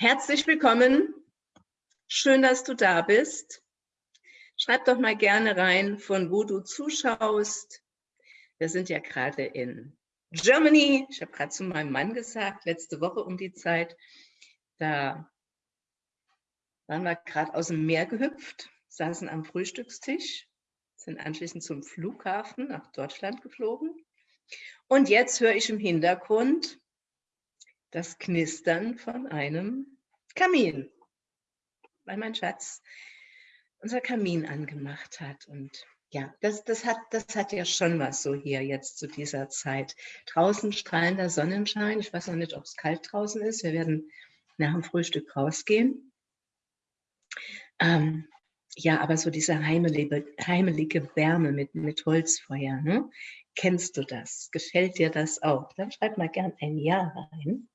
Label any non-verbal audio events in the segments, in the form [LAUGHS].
Herzlich willkommen. Schön, dass du da bist. Schreib doch mal gerne rein, von wo du zuschaust. Wir sind ja gerade in Germany. Ich habe gerade zu meinem Mann gesagt, letzte Woche um die Zeit, da waren wir gerade aus dem Meer gehüpft, saßen am Frühstückstisch, sind anschließend zum Flughafen nach Deutschland geflogen. Und jetzt höre ich im Hintergrund das Knistern von einem Kamin, weil mein Schatz unser Kamin angemacht hat. Und ja, das, das, hat, das hat ja schon was so hier jetzt zu dieser Zeit. Draußen strahlender Sonnenschein. Ich weiß noch nicht, ob es kalt draußen ist. Wir werden nach dem Frühstück rausgehen. Ähm, ja, aber so diese heimelige, heimelige Wärme mit, mit Holzfeuer, ne? Kennst du das? Gefällt dir das auch? Dann schreib mal gern ein Ja rein.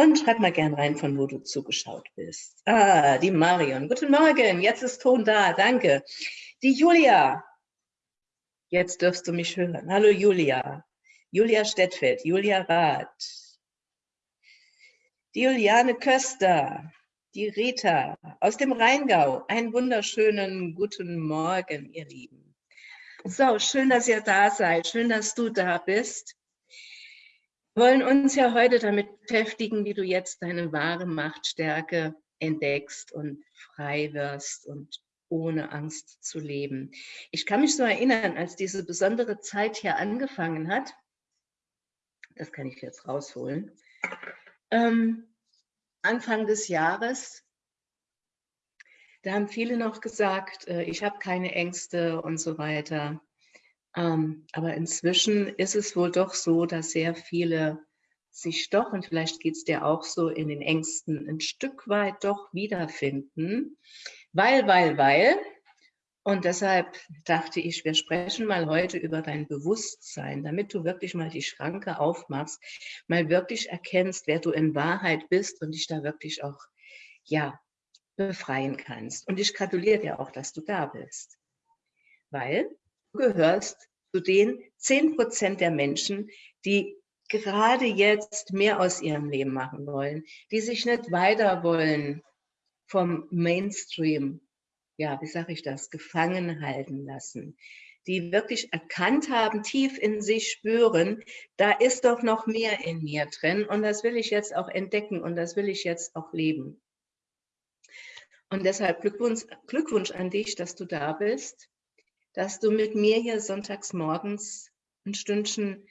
Und schreib mal gern rein, von wo du zugeschaut bist. Ah, die Marion. Guten Morgen, jetzt ist Ton da, danke. Die Julia. Jetzt dürfst du mich hören. Hallo Julia. Julia Stettfeld, Julia Rath. Die Juliane Köster. Die Rita aus dem Rheingau. Einen wunderschönen guten Morgen, ihr Lieben. So, schön, dass ihr da seid. Schön, dass du da bist wollen uns ja heute damit beschäftigen, wie du jetzt deine wahre Machtstärke entdeckst und frei wirst und ohne Angst zu leben. Ich kann mich so erinnern, als diese besondere Zeit hier angefangen hat, das kann ich jetzt rausholen, ähm, Anfang des Jahres, da haben viele noch gesagt, äh, ich habe keine Ängste und so weiter. Ähm, aber inzwischen ist es wohl doch so, dass sehr viele sich doch, und vielleicht geht es dir auch so, in den Ängsten ein Stück weit doch wiederfinden. Weil, weil, weil. Und deshalb dachte ich, wir sprechen mal heute über dein Bewusstsein, damit du wirklich mal die Schranke aufmachst, mal wirklich erkennst, wer du in Wahrheit bist und dich da wirklich auch, ja, befreien kannst. Und ich gratuliere dir auch, dass du da bist. Weil Du gehörst zu den 10 Prozent der Menschen, die gerade jetzt mehr aus ihrem Leben machen wollen, die sich nicht weiter wollen vom Mainstream, ja, wie sage ich das, gefangen halten lassen, die wirklich erkannt haben, tief in sich spüren, da ist doch noch mehr in mir drin und das will ich jetzt auch entdecken und das will ich jetzt auch leben. Und deshalb Glückwunsch, Glückwunsch an dich, dass du da bist dass du mit mir hier sonntags morgens ein Stündchen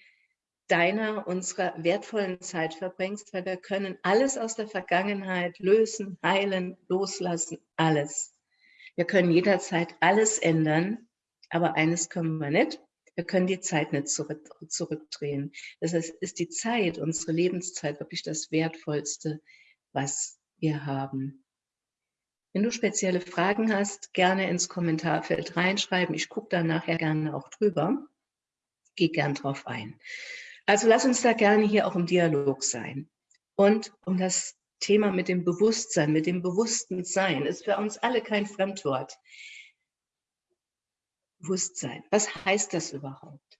deiner, unserer wertvollen Zeit verbringst, weil wir können alles aus der Vergangenheit lösen, heilen, loslassen, alles. Wir können jederzeit alles ändern, aber eines können wir nicht. Wir können die Zeit nicht zurück, zurückdrehen. Das heißt, ist die Zeit, unsere Lebenszeit wirklich das Wertvollste, was wir haben. Wenn du spezielle Fragen hast, gerne ins Kommentarfeld reinschreiben. Ich gucke da nachher gerne auch drüber. Geh gern drauf ein. Also lass uns da gerne hier auch im Dialog sein. Und um das Thema mit dem Bewusstsein, mit dem bewussten Sein, ist für uns alle kein Fremdwort. Bewusstsein, was heißt das überhaupt?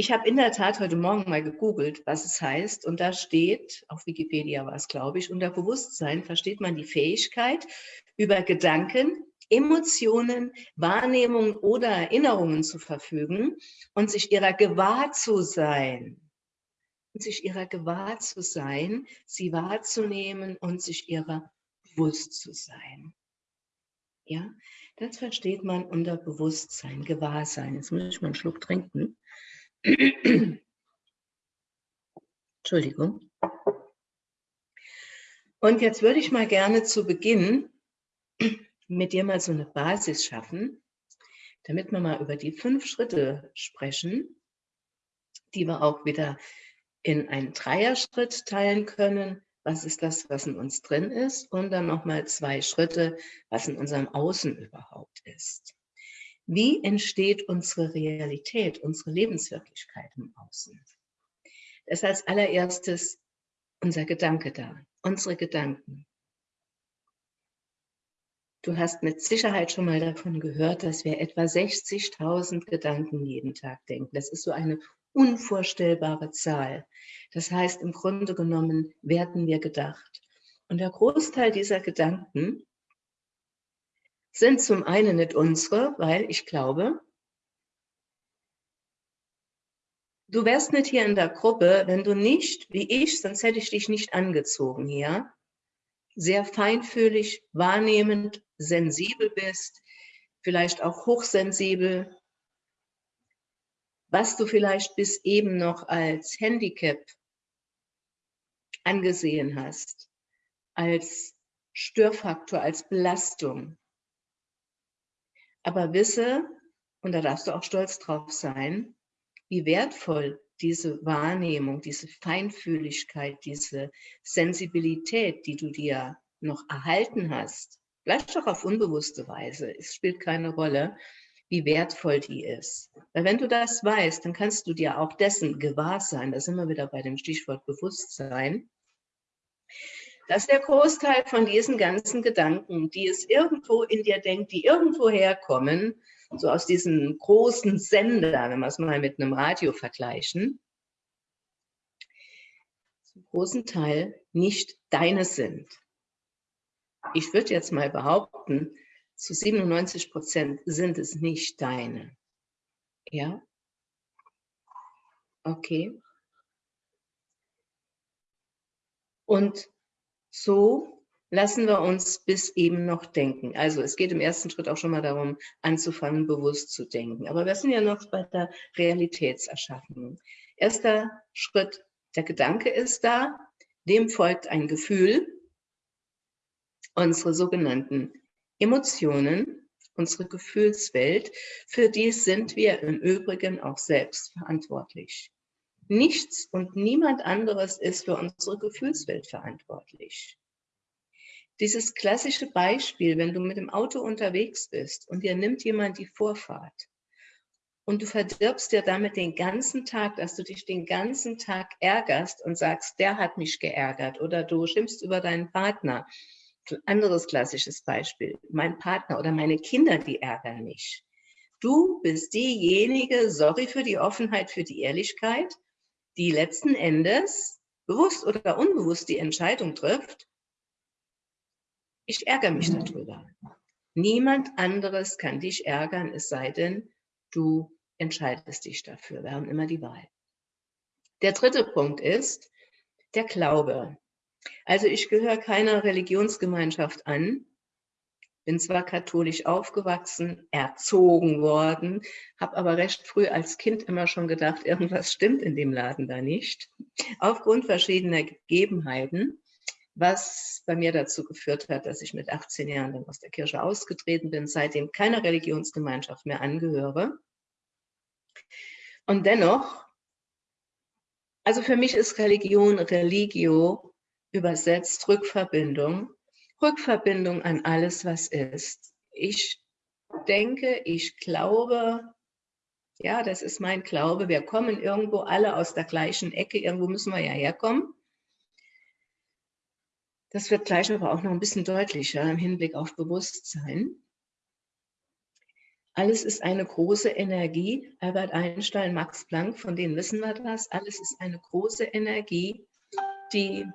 Ich habe in der Tat heute Morgen mal gegoogelt, was es heißt. Und da steht, auf Wikipedia war es, glaube ich, unter Bewusstsein versteht man die Fähigkeit, über Gedanken, Emotionen, Wahrnehmungen oder Erinnerungen zu verfügen und sich ihrer gewahr zu sein. Und sich ihrer gewahr zu sein, sie wahrzunehmen und sich ihrer bewusst zu sein. Ja, das versteht man unter Bewusstsein, Gewahrsein. Jetzt muss ich mal einen Schluck trinken. [CLEARS THROAT] Entschuldigung. Und jetzt würde ich mal gerne zu Beginn mit dir mal so eine Basis schaffen, damit wir mal über die fünf Schritte sprechen, die wir auch wieder in einen Dreierschritt teilen können. Was ist das, was in uns drin ist? Und dann nochmal zwei Schritte, was in unserem Außen überhaupt ist. Wie entsteht unsere Realität, unsere Lebenswirklichkeit im Außen? Das ist als allererstes unser Gedanke da, unsere Gedanken. Du hast mit Sicherheit schon mal davon gehört, dass wir etwa 60.000 Gedanken jeden Tag denken. Das ist so eine unvorstellbare Zahl. Das heißt, im Grunde genommen werden wir gedacht. Und der Großteil dieser Gedanken sind zum einen nicht unsere, weil ich glaube, du wärst nicht hier in der Gruppe, wenn du nicht, wie ich, sonst hätte ich dich nicht angezogen hier, sehr feinfühlig, wahrnehmend, sensibel bist, vielleicht auch hochsensibel, was du vielleicht bis eben noch als Handicap angesehen hast, als Störfaktor, als Belastung. Aber wisse, und da darfst du auch stolz drauf sein, wie wertvoll diese Wahrnehmung, diese Feinfühligkeit, diese Sensibilität, die du dir noch erhalten hast, vielleicht auch auf unbewusste Weise, es spielt keine Rolle, wie wertvoll die ist. Weil wenn du das weißt, dann kannst du dir auch dessen gewahr sein, da sind wir wieder bei dem Stichwort Bewusstsein, dass der Großteil von diesen ganzen Gedanken, die es irgendwo in dir denkt, die irgendwo herkommen, so aus diesem großen Sender, wenn wir es mal mit einem Radio vergleichen, zum großen Teil nicht deine sind. Ich würde jetzt mal behaupten, zu 97 Prozent sind es nicht deine. Ja? Okay. Und so lassen wir uns bis eben noch denken. Also es geht im ersten Schritt auch schon mal darum, anzufangen, bewusst zu denken. Aber wir sind ja noch bei der Realitätserschaffung. Erster Schritt, der Gedanke ist da, dem folgt ein Gefühl, unsere sogenannten Emotionen, unsere Gefühlswelt, für die sind wir im Übrigen auch selbst verantwortlich. Nichts und niemand anderes ist für unsere Gefühlswelt verantwortlich. Dieses klassische Beispiel, wenn du mit dem Auto unterwegs bist und dir nimmt jemand die Vorfahrt und du verdirbst dir damit den ganzen Tag, dass du dich den ganzen Tag ärgerst und sagst, der hat mich geärgert oder du schimpfst über deinen Partner anderes klassisches Beispiel. Mein Partner oder meine Kinder, die ärgern mich. Du bist diejenige, sorry für die Offenheit, für die Ehrlichkeit, die letzten Endes bewusst oder unbewusst die Entscheidung trifft, ich ärgere mich darüber. Niemand anderes kann dich ärgern, es sei denn, du entscheidest dich dafür. Wir haben immer die Wahl. Der dritte Punkt ist der Glaube. Also ich gehöre keiner Religionsgemeinschaft an, bin zwar katholisch aufgewachsen, erzogen worden, habe aber recht früh als Kind immer schon gedacht, irgendwas stimmt in dem Laden da nicht, aufgrund verschiedener Gegebenheiten, was bei mir dazu geführt hat, dass ich mit 18 Jahren dann aus der Kirche ausgetreten bin, seitdem keiner Religionsgemeinschaft mehr angehöre. Und dennoch, also für mich ist Religion, Religio übersetzt Rückverbindung, Rückverbindung an alles, was ist. Ich denke, ich glaube, ja, das ist mein Glaube, wir kommen irgendwo alle aus der gleichen Ecke, irgendwo müssen wir ja herkommen. Das wird gleich aber auch noch ein bisschen deutlicher im Hinblick auf Bewusstsein. Alles ist eine große Energie. Albert Einstein, Max Planck, von denen wissen wir das. Alles ist eine große Energie, die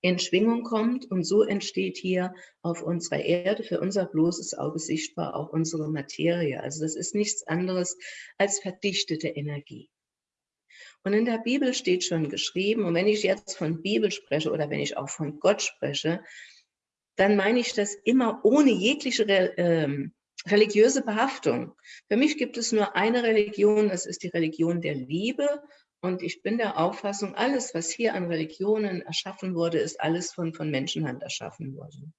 in Schwingung kommt und so entsteht hier auf unserer Erde für unser bloßes Auge sichtbar auch unsere Materie. Also das ist nichts anderes als verdichtete Energie. Und in der Bibel steht schon geschrieben, und wenn ich jetzt von Bibel spreche oder wenn ich auch von Gott spreche, dann meine ich das immer ohne jegliche ähm, religiöse Behaftung. Für mich gibt es nur eine Religion, das ist die Religion der Liebe und ich bin der Auffassung, alles, was hier an Religionen erschaffen wurde, ist alles von, von Menschenhand erschaffen worden.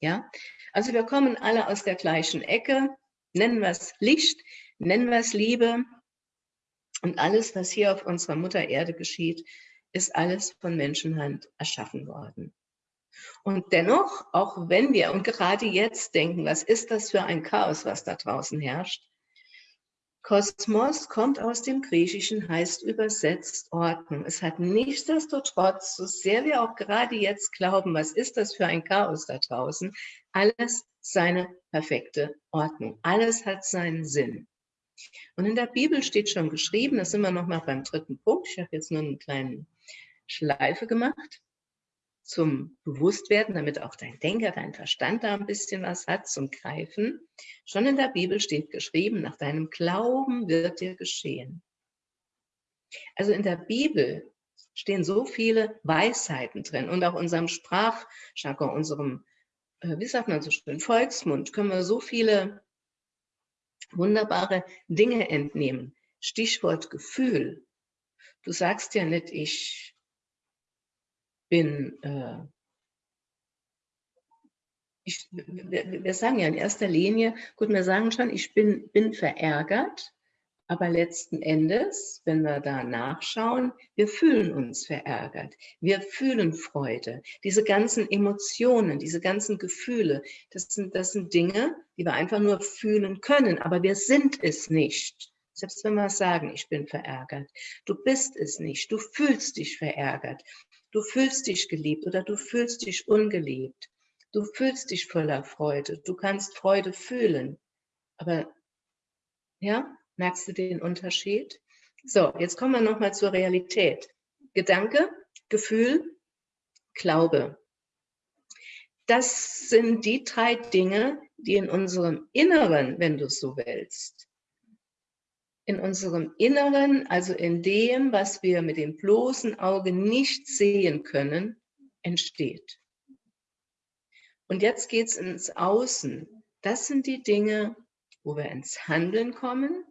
Ja, also wir kommen alle aus der gleichen Ecke, nennen wir es Licht, nennen wir es Liebe. Und alles, was hier auf unserer Mutter Erde geschieht, ist alles von Menschenhand erschaffen worden. Und dennoch, auch wenn wir, und gerade jetzt denken, was ist das für ein Chaos, was da draußen herrscht, Kosmos kommt aus dem Griechischen, heißt übersetzt Ordnung. Es hat nichtsdestotrotz, so sehr wir auch gerade jetzt glauben, was ist das für ein Chaos da draußen, alles seine perfekte Ordnung. Alles hat seinen Sinn. Und in der Bibel steht schon geschrieben, da sind wir nochmal beim dritten Punkt, ich habe jetzt nur eine kleine Schleife gemacht. Zum Bewusstwerden, damit auch dein Denker, dein Verstand da ein bisschen was hat zum Greifen. Schon in der Bibel steht geschrieben, nach deinem Glauben wird dir geschehen. Also in der Bibel stehen so viele Weisheiten drin und auch unserem Sprachjargon, unserem, äh, wie sagt man so schön, Volksmund, können wir so viele wunderbare Dinge entnehmen. Stichwort Gefühl. Du sagst ja nicht, ich bin, äh, ich, wir, wir, sagen ja in erster Linie, gut, wir sagen schon, ich bin, bin verärgert, aber letzten Endes, wenn wir da nachschauen, wir fühlen uns verärgert. Wir fühlen Freude. Diese ganzen Emotionen, diese ganzen Gefühle, das sind, das sind Dinge, die wir einfach nur fühlen können, aber wir sind es nicht. Selbst wenn wir sagen, ich bin verärgert. Du bist es nicht. Du fühlst dich verärgert. Du fühlst dich geliebt oder du fühlst dich ungeliebt. Du fühlst dich voller Freude. Du kannst Freude fühlen. Aber ja, merkst du den Unterschied? So, jetzt kommen wir nochmal zur Realität. Gedanke, Gefühl, Glaube. Das sind die drei Dinge, die in unserem Inneren, wenn du es so willst, in unserem Inneren, also in dem, was wir mit dem bloßen Auge nicht sehen können, entsteht. Und jetzt geht es ins Außen. Das sind die Dinge, wo wir ins Handeln kommen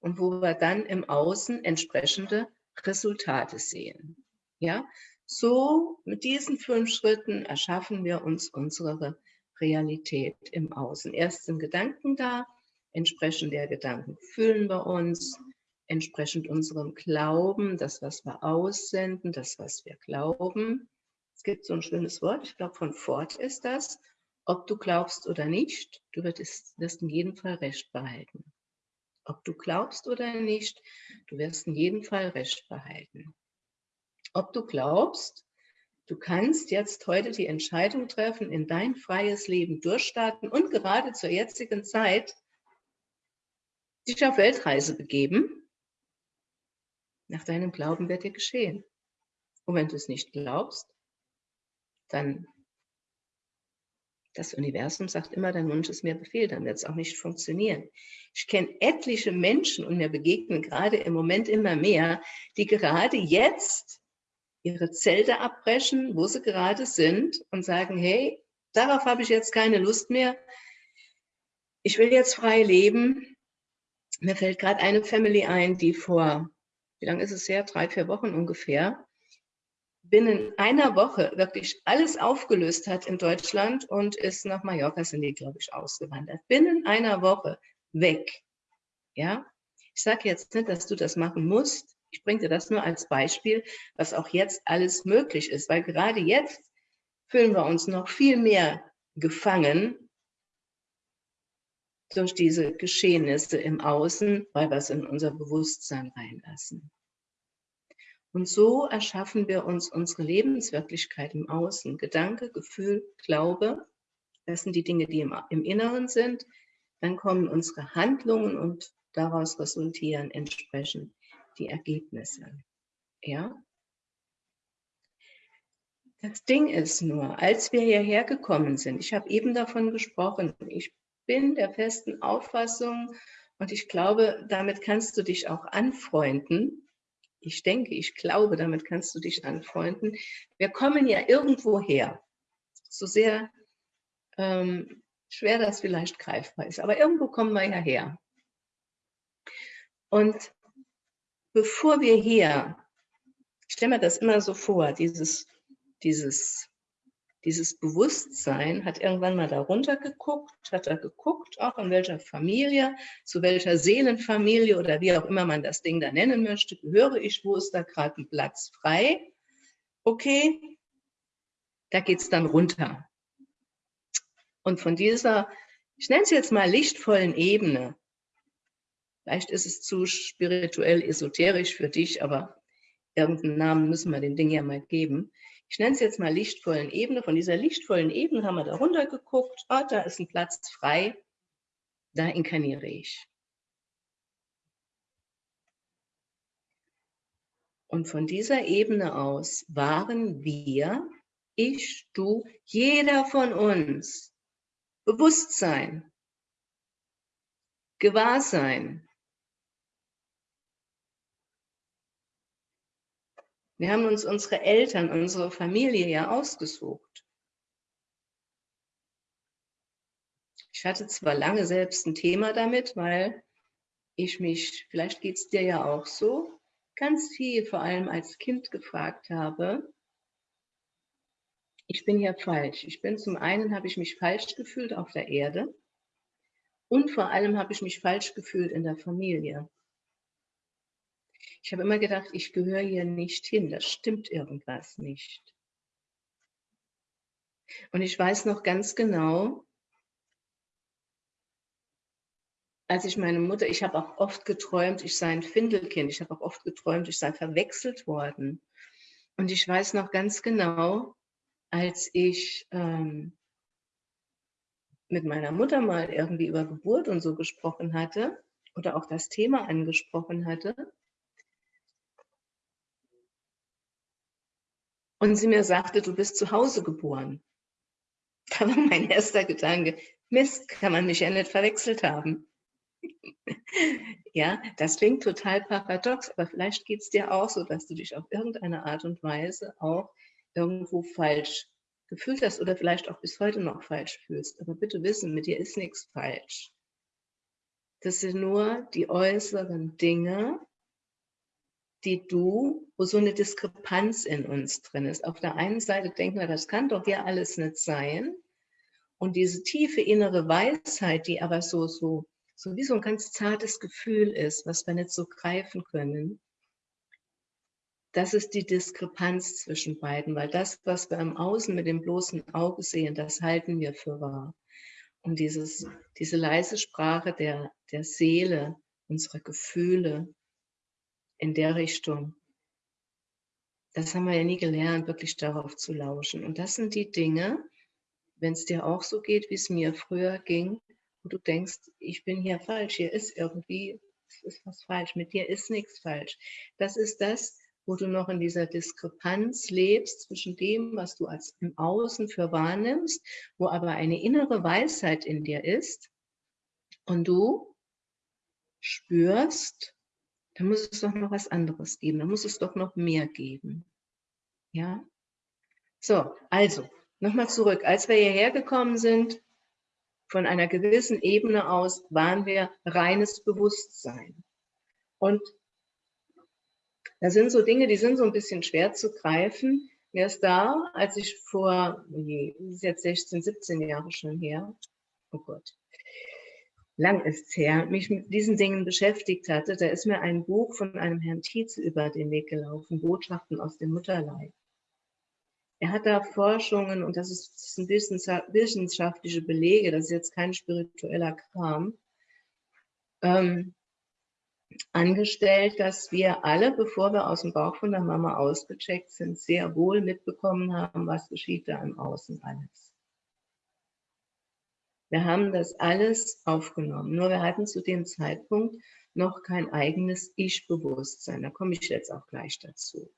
und wo wir dann im Außen entsprechende Resultate sehen. Ja, so mit diesen fünf Schritten erschaffen wir uns unsere Realität im Außen. Erst sind Gedanken da, Entsprechend der Gedanken fühlen wir uns, entsprechend unserem Glauben, das, was wir aussenden, das, was wir glauben. Es gibt so ein schönes Wort, ich glaube von Ford ist das, ob du glaubst oder nicht, du wirst, wirst in jedem Fall Recht behalten. Ob du glaubst oder nicht, du wirst in jedem Fall Recht behalten. Ob du glaubst, du kannst jetzt heute die Entscheidung treffen, in dein freies Leben durchstarten und gerade zur jetzigen Zeit dich auf Weltreise begeben. Nach deinem Glauben wird dir geschehen. Und wenn du es nicht glaubst, dann das Universum sagt immer, dein Wunsch ist mir Befehl, dann wird es auch nicht funktionieren. Ich kenne etliche Menschen und mir begegnen gerade im Moment immer mehr, die gerade jetzt ihre Zelte abbrechen, wo sie gerade sind und sagen, hey, darauf habe ich jetzt keine Lust mehr. Ich will jetzt frei leben. Mir fällt gerade eine Family ein, die vor, wie lange ist es her? Drei, vier Wochen ungefähr, binnen einer Woche wirklich alles aufgelöst hat in Deutschland und ist nach Mallorca, sind die, glaube ich, ausgewandert. Binnen einer Woche weg. Ja, ich sage jetzt nicht, dass du das machen musst. Ich bringe dir das nur als Beispiel, was auch jetzt alles möglich ist, weil gerade jetzt fühlen wir uns noch viel mehr gefangen durch diese Geschehnisse im Außen, weil wir es in unser Bewusstsein reinlassen. Und so erschaffen wir uns unsere Lebenswirklichkeit im Außen. Gedanke, Gefühl, Glaube, das sind die Dinge, die im, im Inneren sind. Dann kommen unsere Handlungen und daraus resultieren entsprechend die Ergebnisse. Ja? Das Ding ist nur, als wir hierher gekommen sind, ich habe eben davon gesprochen, ich bin der festen Auffassung und ich glaube, damit kannst du dich auch anfreunden. Ich denke, ich glaube, damit kannst du dich anfreunden. Wir kommen ja irgendwo her, so sehr ähm, schwer das vielleicht greifbar ist, aber irgendwo kommen wir ja her. Und bevor wir hier, ich stelle mir das immer so vor, dieses, dieses dieses Bewusstsein hat irgendwann mal darunter geguckt, hat er geguckt, auch in welcher Familie, zu welcher Seelenfamilie oder wie auch immer man das Ding da nennen möchte, gehöre ich, wo ist da gerade ein Platz frei? Okay, da geht es dann runter. Und von dieser, ich nenne es jetzt mal lichtvollen Ebene, vielleicht ist es zu spirituell, esoterisch für dich, aber irgendeinen Namen müssen wir dem Ding ja mal geben ich nenne es jetzt mal lichtvollen Ebene. Von dieser lichtvollen Ebene haben wir da runter geguckt. Oh, da ist ein Platz frei. Da inkarniere ich. Und von dieser Ebene aus waren wir Ich, du, jeder von uns. Bewusstsein. Gewahrsein. Wir haben uns unsere Eltern, unsere Familie ja ausgesucht. Ich hatte zwar lange selbst ein Thema damit, weil ich mich, vielleicht geht es dir ja auch so, ganz viel, vor allem als Kind gefragt habe, ich bin hier falsch. Ich bin zum einen, habe ich mich falsch gefühlt auf der Erde und vor allem habe ich mich falsch gefühlt in der Familie. Ich habe immer gedacht, ich gehöre hier nicht hin, da stimmt irgendwas nicht. Und ich weiß noch ganz genau, als ich meine Mutter, ich habe auch oft geträumt, ich sei ein Findelkind. Ich habe auch oft geträumt, ich sei verwechselt worden. Und ich weiß noch ganz genau, als ich ähm, mit meiner Mutter mal irgendwie über Geburt und so gesprochen hatte oder auch das Thema angesprochen hatte. Und sie mir sagte, du bist zu Hause geboren. [LAUGHS] Da war mein erster Gedanke, Mist, kann man mich ja nicht verwechselt haben. [LAUGHS] ja, das klingt total paradox, aber vielleicht geht es dir auch so, dass du dich auf irgendeine Art und Weise auch irgendwo falsch gefühlt hast oder vielleicht auch bis heute noch falsch fühlst. Aber bitte wissen, mit dir ist nichts falsch. Das sind nur die äußeren Dinge, die du, wo so eine Diskrepanz in uns drin ist. Auf der einen Seite denken wir, das kann doch ja alles nicht sein. Und diese tiefe innere Weisheit, die aber so, so, so wie so ein ganz zartes Gefühl ist, was wir nicht so greifen können, das ist die Diskrepanz zwischen beiden, weil das, was wir im Außen mit dem bloßen Auge sehen, das halten wir für wahr. Und dieses, diese leise Sprache der, der Seele, unserer Gefühle in der Richtung, das haben wir ja nie gelernt, wirklich darauf zu lauschen. Und das sind die Dinge, wenn es dir auch so geht, wie es mir früher ging, wo du denkst, ich bin hier falsch, hier ist irgendwie, ist was falsch, mit dir ist nichts falsch. Das ist das, wo du noch in dieser Diskrepanz lebst zwischen dem, was du als im Außen für wahrnimmst, wo aber eine innere Weisheit in dir ist und du spürst, da muss es doch noch was anderes geben, da muss es doch noch mehr geben. Ja? So, also, nochmal zurück. Als wir hierher gekommen sind, von einer gewissen Ebene aus, waren wir reines Bewusstsein. Und das sind so Dinge, die sind so ein bisschen schwer zu greifen. Mir ist da, als ich vor, nee, ist jetzt 16, 17 Jahre schon her, oh Gott, lang ist her, mich mit diesen Dingen beschäftigt hatte, da ist mir ein Buch von einem Herrn Tietze über den Weg gelaufen, Botschaften aus dem Mutterleib. Er hat da Forschungen, und das, ist, das sind wissenschaftliche Belege, das ist jetzt kein spiritueller Kram, ähm, angestellt, dass wir alle, bevor wir aus dem Bauch von der Mama ausgecheckt sind, sehr wohl mitbekommen haben, was geschieht da im Außen alles. Wir haben das alles aufgenommen, nur wir hatten zu dem Zeitpunkt noch kein eigenes Ich-Bewusstsein. Da komme ich jetzt auch gleich dazu.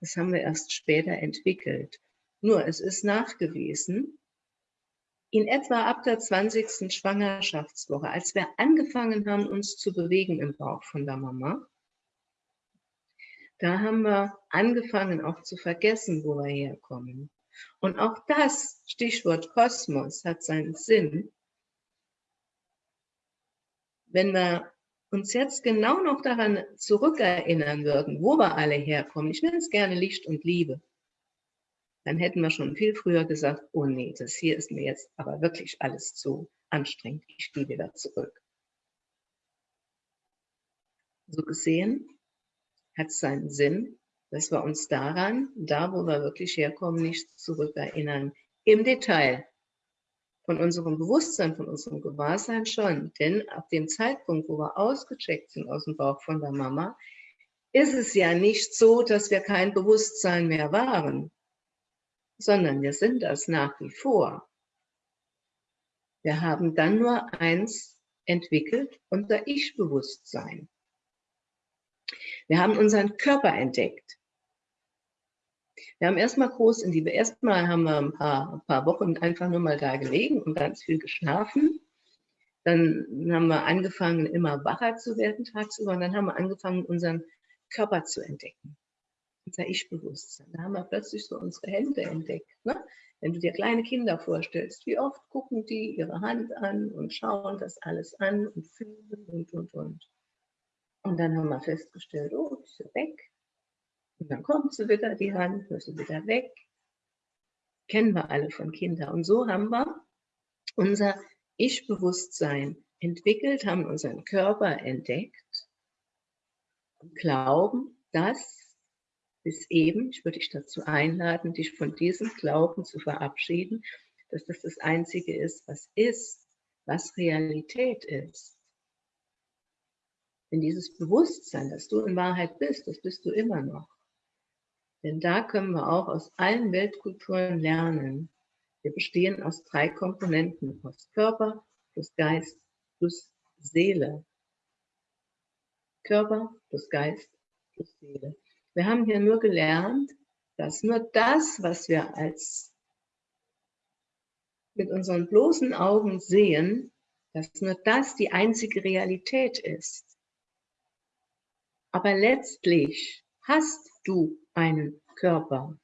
Das haben wir erst später entwickelt. Nur es ist nachgewiesen, in etwa ab der 20. Schwangerschaftswoche, als wir angefangen haben, uns zu bewegen im Bauch von der Mama, da haben wir angefangen auch zu vergessen, wo wir herkommen. Und auch das Stichwort Kosmos hat seinen Sinn. Wenn wir uns jetzt genau noch daran zurückerinnern würden, wo wir alle herkommen, ich nenne es gerne Licht und Liebe, dann hätten wir schon viel früher gesagt, oh nee, das hier ist mir jetzt aber wirklich alles zu anstrengend, ich gehe wieder zurück. So gesehen hat es seinen Sinn, dass wir uns daran, da wo wir wirklich herkommen, nicht zurückerinnern. Im Detail. Von unserem Bewusstsein, von unserem Gewahrsein schon. Denn ab dem Zeitpunkt, wo wir ausgecheckt sind aus dem Bauch von der Mama, ist es ja nicht so, dass wir kein Bewusstsein mehr waren sondern wir sind das nach wie vor. Wir haben dann nur eins entwickelt, unser Ich-Bewusstsein. Wir haben unseren Körper entdeckt. Wir haben erstmal groß in die, erstmal haben wir ein paar, ein paar Wochen einfach nur mal da gelegen und ganz viel geschlafen. Dann haben wir angefangen, immer wacher zu werden tagsüber und dann haben wir angefangen, unseren Körper zu entdecken. Unser Ich-Bewusstsein. Da haben wir plötzlich so unsere Hände entdeckt. Ne? Wenn du dir kleine Kinder vorstellst, wie oft gucken die ihre Hand an und schauen das alles an und fühlen und, und, und. Und dann haben wir festgestellt, oh, ist sie weg. Und dann kommt sie wieder, die Hand, sie wieder weg. Kennen wir alle von Kindern. Und so haben wir unser Ich-Bewusstsein entwickelt, haben unseren Körper entdeckt und glauben, dass bis eben, ich würde dich dazu einladen, dich von diesem Glauben zu verabschieden, dass das das Einzige ist, was ist, was Realität ist. Denn dieses Bewusstsein, dass du in Wahrheit bist, das bist du immer noch. Denn da können wir auch aus allen Weltkulturen lernen. Wir bestehen aus drei Komponenten, aus Körper, plus Geist, plus Seele. Körper plus Geist plus Seele. Wir haben hier nur gelernt, dass nur das, was wir als mit unseren bloßen Augen sehen, dass nur das die einzige Realität ist. Aber letztlich hast du einen Körper.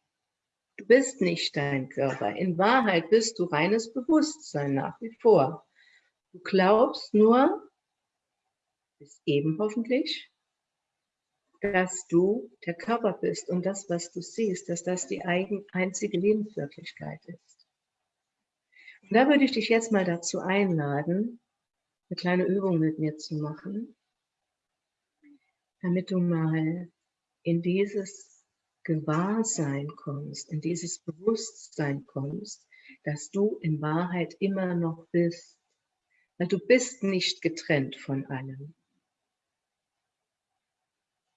Du bist nicht dein Körper. In Wahrheit bist du reines Bewusstsein nach wie vor. Du glaubst nur, bis eben hoffentlich, dass du der Körper bist und das, was du siehst, dass das die eigen, einzige Lebenswirklichkeit ist. Und da würde ich dich jetzt mal dazu einladen, eine kleine Übung mit mir zu machen damit du mal in dieses Gewahrsein kommst, in dieses Bewusstsein kommst, dass du in Wahrheit immer noch bist. Weil du bist nicht getrennt von allem.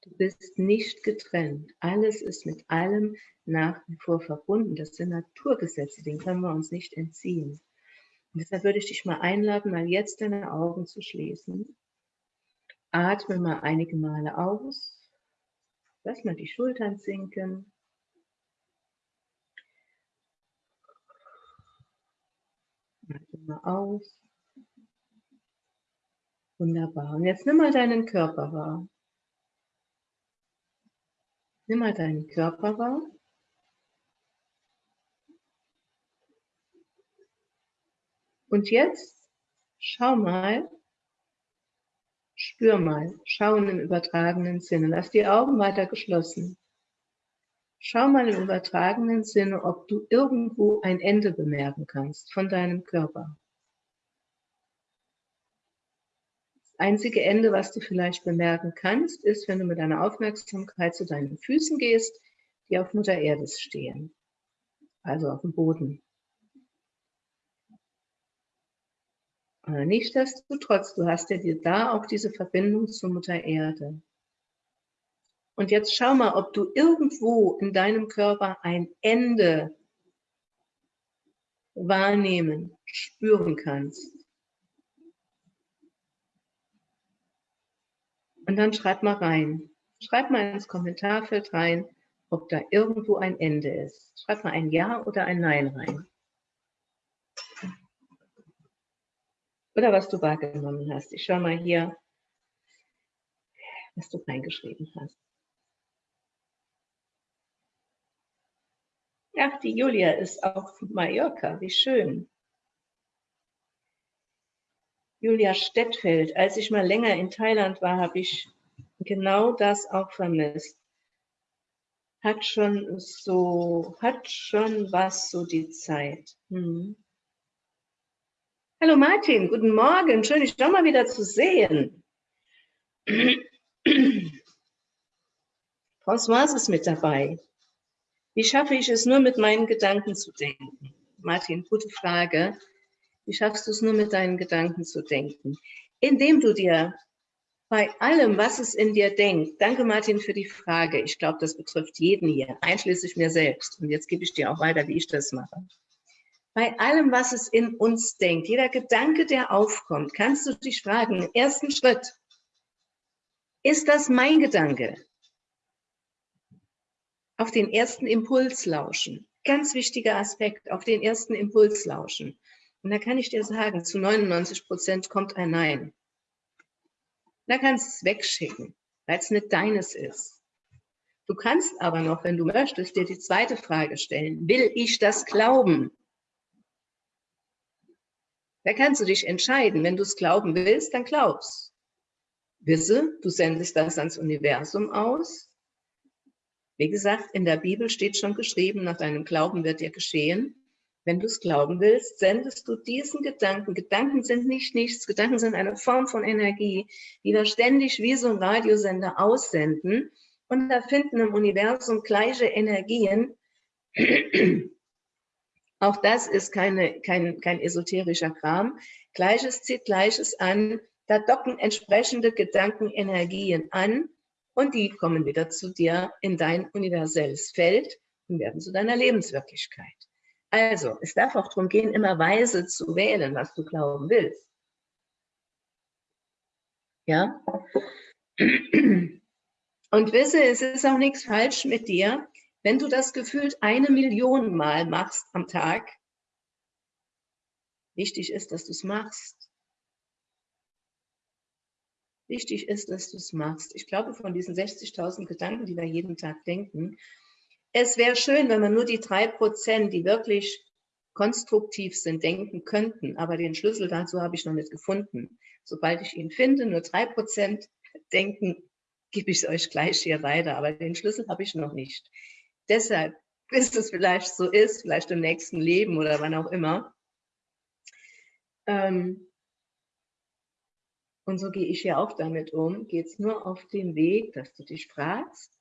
Du bist nicht getrennt. Alles ist mit allem nach wie vor verbunden. Das sind Naturgesetze, denen können wir uns nicht entziehen. Und deshalb würde ich dich mal einladen, mal jetzt deine Augen zu schließen Atme mal einige Male aus. Lass mal die Schultern sinken. Atme mal aus. Wunderbar. Und jetzt nimm mal deinen Körper wahr. Nimm mal deinen Körper wahr. Und jetzt schau mal, Spür mal, schauen im übertragenen Sinne. Lass die Augen weiter geschlossen. Schau mal im übertragenen Sinne, ob du irgendwo ein Ende bemerken kannst von deinem Körper. Das einzige Ende, was du vielleicht bemerken kannst, ist, wenn du mit deiner Aufmerksamkeit zu deinen Füßen gehst, die auf Mutter Erde stehen, also auf dem Boden. Nichtsdestotrotz, du hast ja dir da auch diese Verbindung zur Mutter Erde. Und jetzt schau mal, ob du irgendwo in deinem Körper ein Ende wahrnehmen, spüren kannst. Und dann schreib mal rein. Schreib mal ins Kommentarfeld rein, ob da irgendwo ein Ende ist. Schreib mal ein Ja oder ein Nein rein. Oder was du wahrgenommen hast. Ich schaue mal hier, was du reingeschrieben hast. Ach, die Julia ist auf Mallorca, wie schön. Julia Stettfeld, als ich mal länger in Thailand war, habe ich genau das auch vermisst. Hat schon so, hat schon was so die Zeit. Hm. Hallo Martin, guten Morgen. Schön, dich doch mal wieder zu sehen. Françoise ist mit dabei. Wie schaffe ich es nur mit meinen Gedanken zu denken? Martin, gute Frage. Wie schaffst du es nur mit deinen Gedanken zu denken? Indem du dir bei allem, was es in dir denkt, danke Martin für die Frage. Ich glaube, das betrifft jeden hier, einschließlich mir selbst. Und jetzt gebe ich dir auch weiter, wie ich das mache. Bei allem, was es in uns denkt, jeder Gedanke, der aufkommt, kannst du dich fragen, im ersten Schritt, ist das mein Gedanke? auf den ersten Impuls lauschen. Ganz wichtiger Aspekt, auf den ersten Impuls lauschen. Und da kann ich dir sagen, zu 99 Prozent kommt ein Nein. Da kannst du es wegschicken, weil es nicht deines ist. Du kannst aber noch, wenn du möchtest, dir die zweite Frage stellen. Will ich das glauben? Da kannst du dich entscheiden. Wenn du es glauben willst, dann glaubst. Wisse, du sendest das ans Universum aus. Wie gesagt, in der Bibel steht schon geschrieben, nach deinem Glauben wird dir geschehen. Wenn du es glauben willst, sendest du diesen Gedanken. Gedanken sind nicht nichts. Gedanken sind eine Form von Energie, die wir ständig wie so ein Radiosender aussenden. Und da finden im Universum gleiche Energien. Auch das ist keine, kein, kein esoterischer Kram. Gleiches zieht Gleiches an. Da docken entsprechende Gedankenenergien an und die kommen wieder zu dir in dein universelles Feld und werden zu deiner Lebenswirklichkeit. Also, es darf auch darum gehen, immer weise zu wählen, was du glauben willst. Ja? Und wisse, es ist auch nichts falsch mit dir, wenn du das gefühlt eine Million Mal machst am Tag. Wichtig ist, dass du es machst. Wichtig ist, dass du es machst. Ich glaube, von diesen 60.000 Gedanken, die wir jeden Tag denken, es wäre schön, wenn man nur die drei Prozent, die wirklich konstruktiv sind, denken könnten. Aber den Schlüssel dazu habe ich noch nicht gefunden. Sobald ich ihn finde, nur drei Prozent denken, gebe ich es euch gleich hier weiter. Aber den Schlüssel habe ich noch nicht. Deshalb, [LAUGHS] bis es vielleicht so ist, vielleicht im nächsten Leben oder wann auch immer. Ähm, und so gehe ich ja auch damit um. Geht es nur auf dem Weg, dass du dich fragst,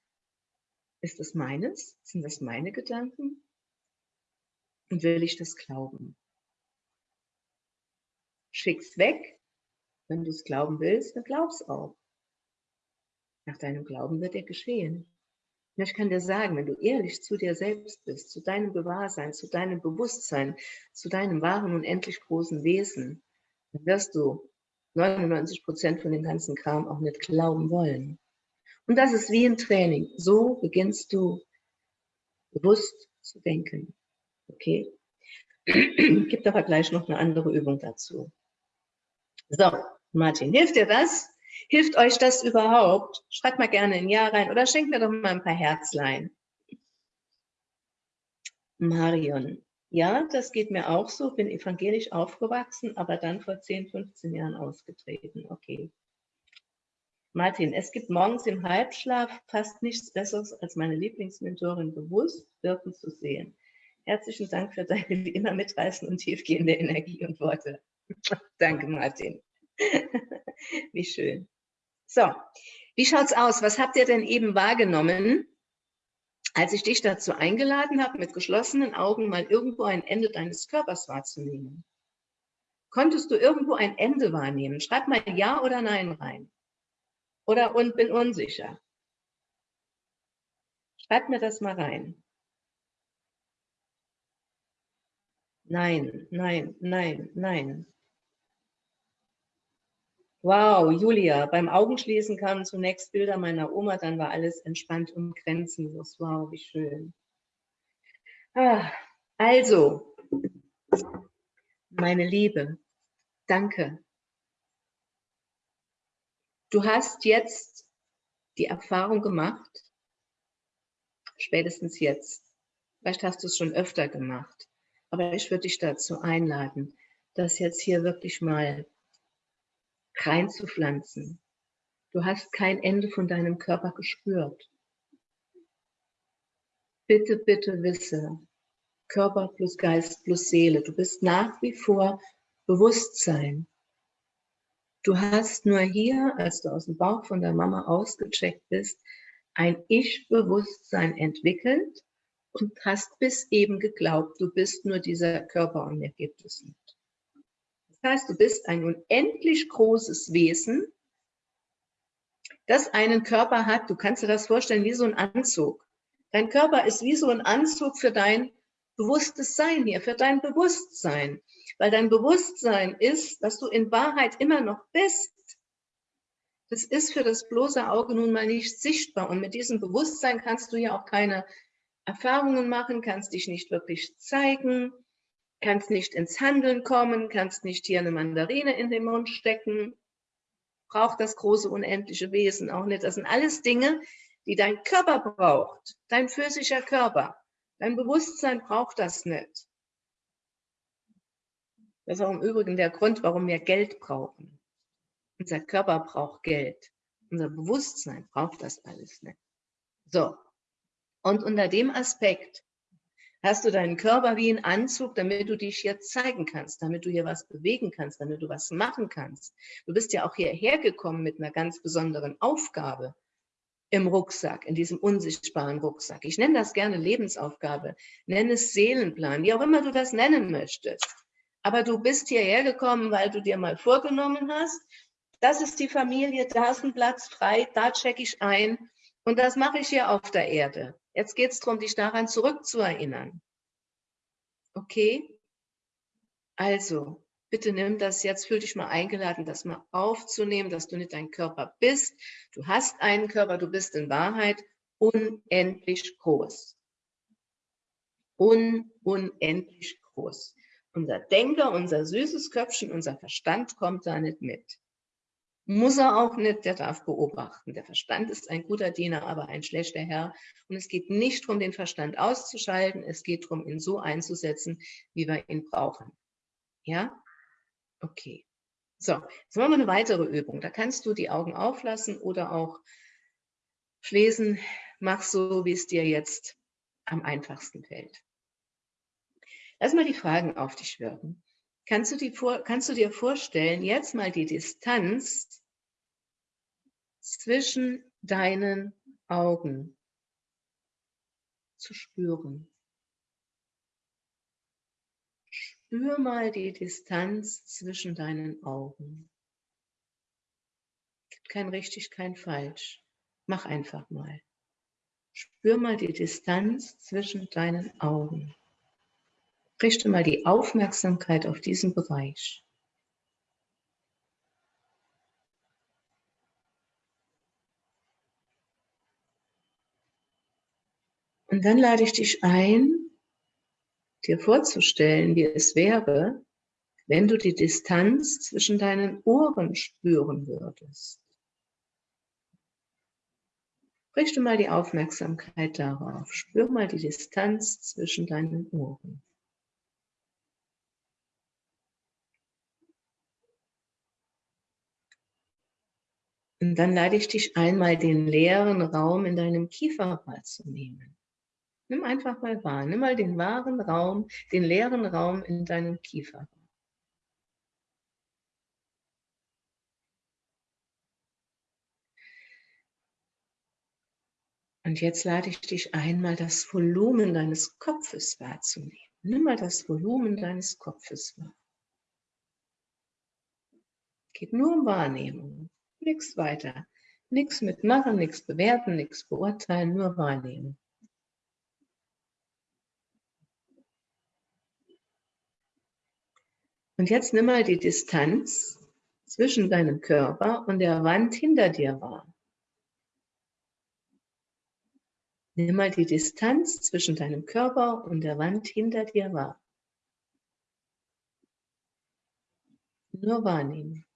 ist das meines? Sind das meine Gedanken? Und will ich das glauben? Schick's weg. Wenn du es glauben willst, dann glaub's auch. Nach deinem Glauben wird dir geschehen. Und ich kann dir sagen, wenn du ehrlich zu dir selbst bist, zu deinem Gewahrsein, zu deinem Bewusstsein, zu deinem wahren und endlich großen Wesen, dann wirst du 99 Prozent von dem ganzen Kram auch nicht glauben wollen. Und das ist wie ein Training. So beginnst du bewusst zu denken. Okay? [CLEARS THROAT] Gibt aber gleich noch eine andere Übung dazu. So, Martin, hilft dir das? Hilft euch das überhaupt? Schreibt mal gerne ein Ja rein oder schenkt mir doch mal ein paar Herzlein. Marion, ja, das geht mir auch so, bin evangelisch aufgewachsen, aber dann vor 10, 15 Jahren ausgetreten. Okay. Martin, es gibt morgens im Halbschlaf fast nichts Besseres, als meine Lieblingsmentorin bewusst wirken zu sehen. Herzlichen Dank für deine wie [LAUGHS] immer mitreißende und tiefgehende Energie und Worte. [LAUGHS] Danke, Martin. [LAUGHS] wie schön. So, wie schaut's aus? Was habt ihr denn eben wahrgenommen, als ich dich dazu eingeladen habe, mit geschlossenen Augen mal irgendwo ein Ende deines Körpers wahrzunehmen? Konntest du irgendwo ein Ende wahrnehmen? Schreib mal Ja oder Nein rein oder und bin unsicher. Schreibt mir das mal rein. Nein, nein, nein, nein. Wow, Julia, beim Augenschließen kamen zunächst Bilder meiner Oma, dann war alles entspannt und grenzenlos. Wow, wie schön. Ah, also, meine Liebe, danke Du hast jetzt die Erfahrung gemacht, spätestens jetzt, vielleicht hast du es schon öfter gemacht, aber ich würde dich dazu einladen, das jetzt hier wirklich mal reinzupflanzen. Du hast kein Ende von deinem Körper gespürt. Bitte, bitte wisse, Körper plus Geist plus Seele, du bist nach wie vor Bewusstsein. Du hast nur hier, als du aus dem Bauch von der Mama ausgecheckt bist, ein Ich-Bewusstsein entwickelt und hast bis eben geglaubt, du bist nur dieser Körper und mehr gibt es nicht. Das heißt, du bist ein unendlich großes Wesen, das einen Körper hat. Du kannst dir das vorstellen wie so ein Anzug. Dein Körper ist wie so ein Anzug für dein bewusstes Sein hier, für dein Bewusstsein. Weil dein Bewusstsein ist, dass du in Wahrheit immer noch bist. Das ist für das bloße Auge nun mal nicht sichtbar. Und mit diesem Bewusstsein kannst du ja auch keine Erfahrungen machen, kannst dich nicht wirklich zeigen, kannst nicht ins Handeln kommen, kannst nicht hier eine Mandarine in den Mund stecken, braucht das große unendliche Wesen auch nicht. Das sind alles Dinge, die dein Körper braucht, dein physischer Körper. Dein Bewusstsein braucht das nicht. Das ist auch im Übrigen der Grund, warum wir Geld brauchen. Unser Körper braucht Geld. Unser Bewusstsein braucht das alles nicht. So. Und unter dem Aspekt hast du deinen Körper wie ein Anzug, damit du dich hier zeigen kannst, damit du hier was bewegen kannst, damit du was machen kannst. Du bist ja auch hierher gekommen mit einer ganz besonderen Aufgabe im Rucksack, in diesem unsichtbaren Rucksack. Ich nenne das gerne Lebensaufgabe, nenne es Seelenplan, wie auch immer du das nennen möchtest. Aber du bist hierher gekommen, weil du dir mal vorgenommen hast, das ist die Familie, da ist ein Platz frei, da checke ich ein und das mache ich hier auf der Erde. Jetzt geht es darum, dich daran zurückzuerinnern. Okay? Also, bitte nimm das jetzt, fühl dich mal eingeladen, das mal aufzunehmen, dass du nicht dein Körper bist. Du hast einen Körper, du bist in Wahrheit unendlich groß. Un unendlich groß. Unser Denker, unser süßes Köpfchen, unser Verstand kommt da nicht mit. Muss er auch nicht, der darf beobachten. Der Verstand ist ein guter Diener, aber ein schlechter Herr. Und es geht nicht darum, den Verstand auszuschalten, es geht darum, ihn so einzusetzen, wie wir ihn brauchen. Ja? Okay. So, jetzt machen wir eine weitere Übung. Da kannst du die Augen auflassen oder auch schließen. Mach so, wie es dir jetzt am einfachsten fällt. Lass mal die Fragen auf dich wirken. Kannst du, die vor, kannst du dir vorstellen, jetzt mal die Distanz zwischen deinen Augen zu spüren? Spür mal die Distanz zwischen deinen Augen. Gibt kein richtig, kein falsch. Mach einfach mal. Spür mal die Distanz zwischen deinen Augen. Richte mal die Aufmerksamkeit auf diesen Bereich. Und dann lade ich dich ein, dir vorzustellen, wie es wäre, wenn du die Distanz zwischen deinen Ohren spüren würdest. Richte mal die Aufmerksamkeit darauf. Spür mal die Distanz zwischen deinen Ohren. Und dann lade ich dich einmal den leeren Raum in deinem Kiefer wahrzunehmen. Nimm einfach mal wahr, nimm mal den wahren Raum, den leeren Raum in deinem Kiefer Und jetzt lade ich dich einmal das Volumen deines Kopfes wahrzunehmen. Nimm mal das Volumen deines Kopfes wahr. Geht nur um Wahrnehmung nichts weiter. Nichts mitmachen, nichts bewerten, nichts beurteilen, nur wahrnehmen. Und jetzt nimm mal die Distanz zwischen deinem Körper und der Wand hinter dir wahr. Nimm mal die Distanz zwischen deinem Körper und der Wand hinter dir wahr. Nur wahrnehmen.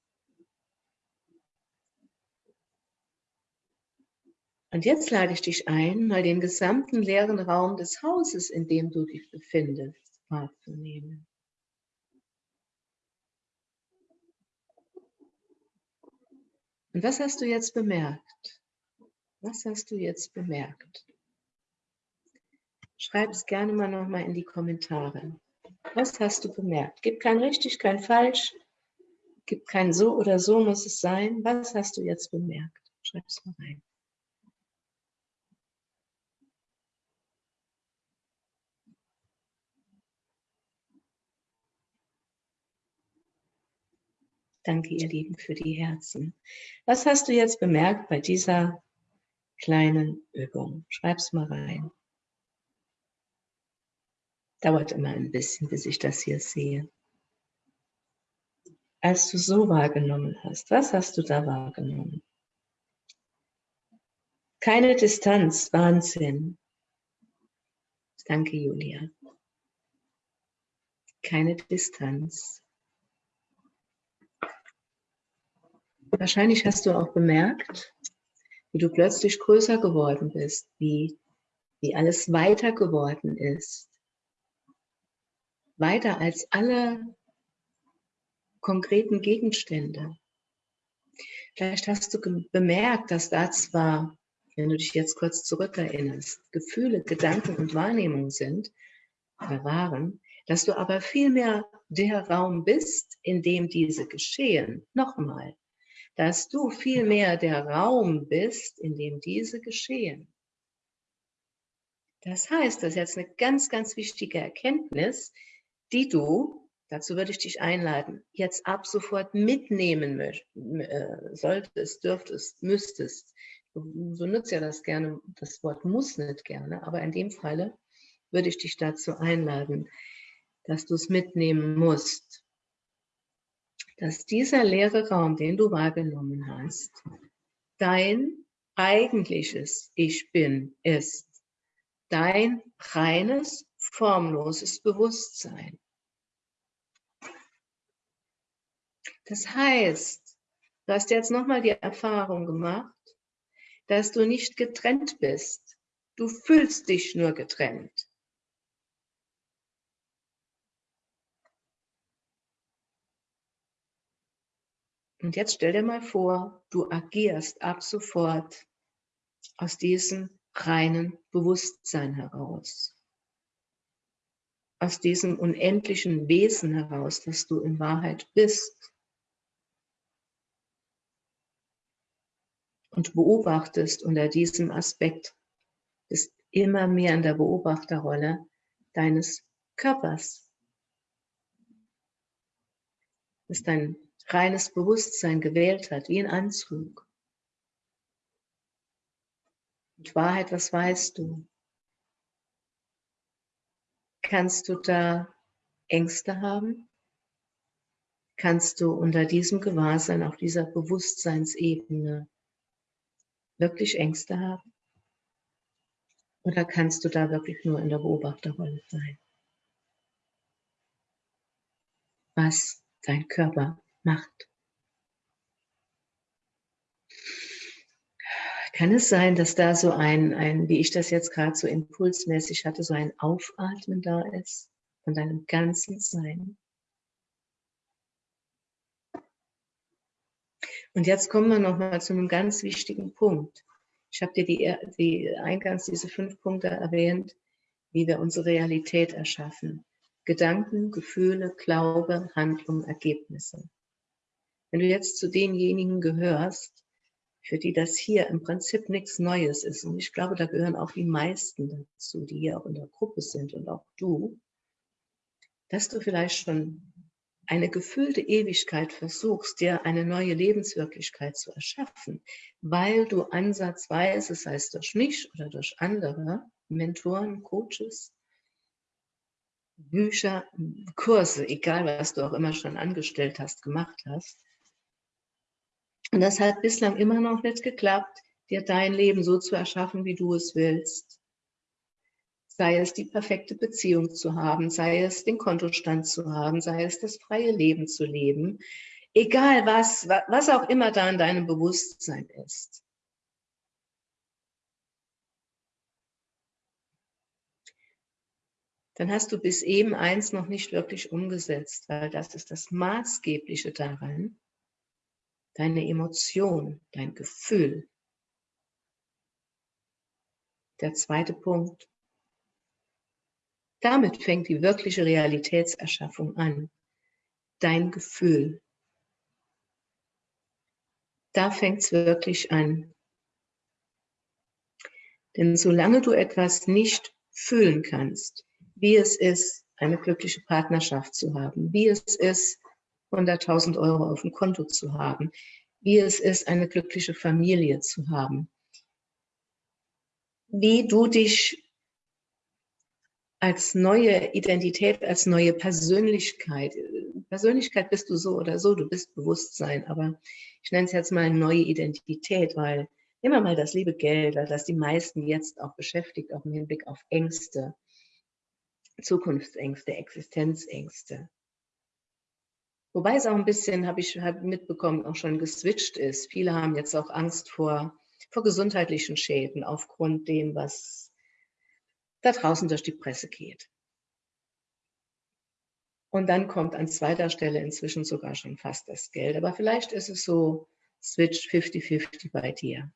Und jetzt lade ich dich ein, mal den gesamten leeren Raum des Hauses, in dem du dich befindest, wahrzunehmen. Und was hast du jetzt bemerkt? Was hast du jetzt bemerkt? Schreib es gerne mal nochmal in die Kommentare. Was hast du bemerkt? Gibt kein richtig, kein falsch. Gibt kein so oder so muss es sein. Was hast du jetzt bemerkt? Schreib es mal rein. Danke, ihr Lieben, für die Herzen. Was hast du jetzt bemerkt bei dieser kleinen Übung? Schreib's mal rein. Dauert immer ein bisschen, bis ich das hier sehe. Als du so wahrgenommen hast, was hast du da wahrgenommen? Keine Distanz, Wahnsinn. Danke, Julia. Keine Distanz. Wahrscheinlich hast du auch bemerkt, wie du plötzlich größer geworden bist, wie, wie alles weiter geworden ist. Weiter als alle konkreten Gegenstände. Vielleicht hast du bemerkt, dass da zwar, wenn du dich jetzt kurz zurückerinnerst, Gefühle, Gedanken und Wahrnehmungen sind oder waren, dass du aber vielmehr der Raum bist, in dem diese geschehen. Nochmal, dass du vielmehr der Raum bist, in dem diese geschehen. Das heißt, das ist jetzt eine ganz, ganz wichtige Erkenntnis, die du, dazu würde ich dich einladen, jetzt ab sofort mitnehmen äh, solltest, dürftest, müsstest. So nutzt ja das gerne, das Wort muss nicht gerne, aber in dem Falle würde ich dich dazu einladen, dass du es mitnehmen musst dass dieser leere Raum, den du wahrgenommen hast, dein eigentliches Ich Bin ist. Dein reines, formloses Bewusstsein. Das heißt, du hast jetzt nochmal die Erfahrung gemacht, dass du nicht getrennt bist. Du fühlst dich nur getrennt. Und jetzt stell dir mal vor, du agierst ab sofort aus diesem reinen Bewusstsein heraus. Aus diesem unendlichen Wesen heraus, das du in Wahrheit bist. Und beobachtest unter diesem Aspekt, bist immer mehr in der Beobachterrolle deines Körpers. Ist dein reines Bewusstsein gewählt hat, wie ein Anzug. Und Wahrheit, was weißt du? Kannst du da Ängste haben? Kannst du unter diesem Gewahrsein, auf dieser Bewusstseinsebene wirklich Ängste haben? Oder kannst du da wirklich nur in der Beobachterrolle sein? Was dein Körper macht. Kann es sein, dass da so ein, ein wie ich das jetzt gerade so impulsmäßig hatte, so ein Aufatmen da ist von deinem ganzen Sein? Und jetzt kommen wir nochmal zu einem ganz wichtigen Punkt. Ich habe dir die, die eingangs diese fünf Punkte erwähnt, wie wir unsere Realität erschaffen. Gedanken, Gefühle, Glaube, Handlung, Ergebnisse. Wenn du jetzt zu denjenigen gehörst, für die das hier im Prinzip nichts Neues ist, und ich glaube, da gehören auch die meisten dazu, die hier auch in der Gruppe sind und auch du, dass du vielleicht schon eine gefüllte Ewigkeit versuchst, dir eine neue Lebenswirklichkeit zu erschaffen, weil du ansatzweise, sei es durch mich oder durch andere Mentoren, Coaches, Bücher, Kurse, egal was du auch immer schon angestellt hast, gemacht hast, und das hat bislang immer noch nicht geklappt, dir dein Leben so zu erschaffen, wie du es willst. Sei es die perfekte Beziehung zu haben, sei es den Kontostand zu haben, sei es das freie Leben zu leben. Egal was, was auch immer da in deinem Bewusstsein ist. dann hast du bis eben eins noch nicht wirklich umgesetzt, weil das ist das Maßgebliche daran, deine Emotion, dein Gefühl. Der zweite Punkt. Damit fängt die wirkliche Realitätserschaffung an. Dein Gefühl. Da fängt es wirklich an. Denn solange du etwas nicht fühlen kannst, wie es ist, eine glückliche Partnerschaft zu haben, wie es ist, 100.000 Euro auf dem Konto zu haben, wie es ist, eine glückliche Familie zu haben, wie du dich als neue Identität, als neue Persönlichkeit, Persönlichkeit bist du so oder so, du bist Bewusstsein, aber ich nenne es jetzt mal neue Identität, weil immer mal das liebe Geld, das die meisten jetzt auch beschäftigt, auch im Hinblick auf Ängste, Zukunftsängste, Existenzängste. Wobei es auch ein bisschen, habe ich hab mitbekommen, auch schon geswitcht ist. Viele haben jetzt auch Angst vor, vor gesundheitlichen Schäden aufgrund dem, was da draußen durch die Presse geht. Und dann kommt an zweiter Stelle inzwischen sogar schon fast das Geld. Aber vielleicht ist es so, switch 50-50 bei dir.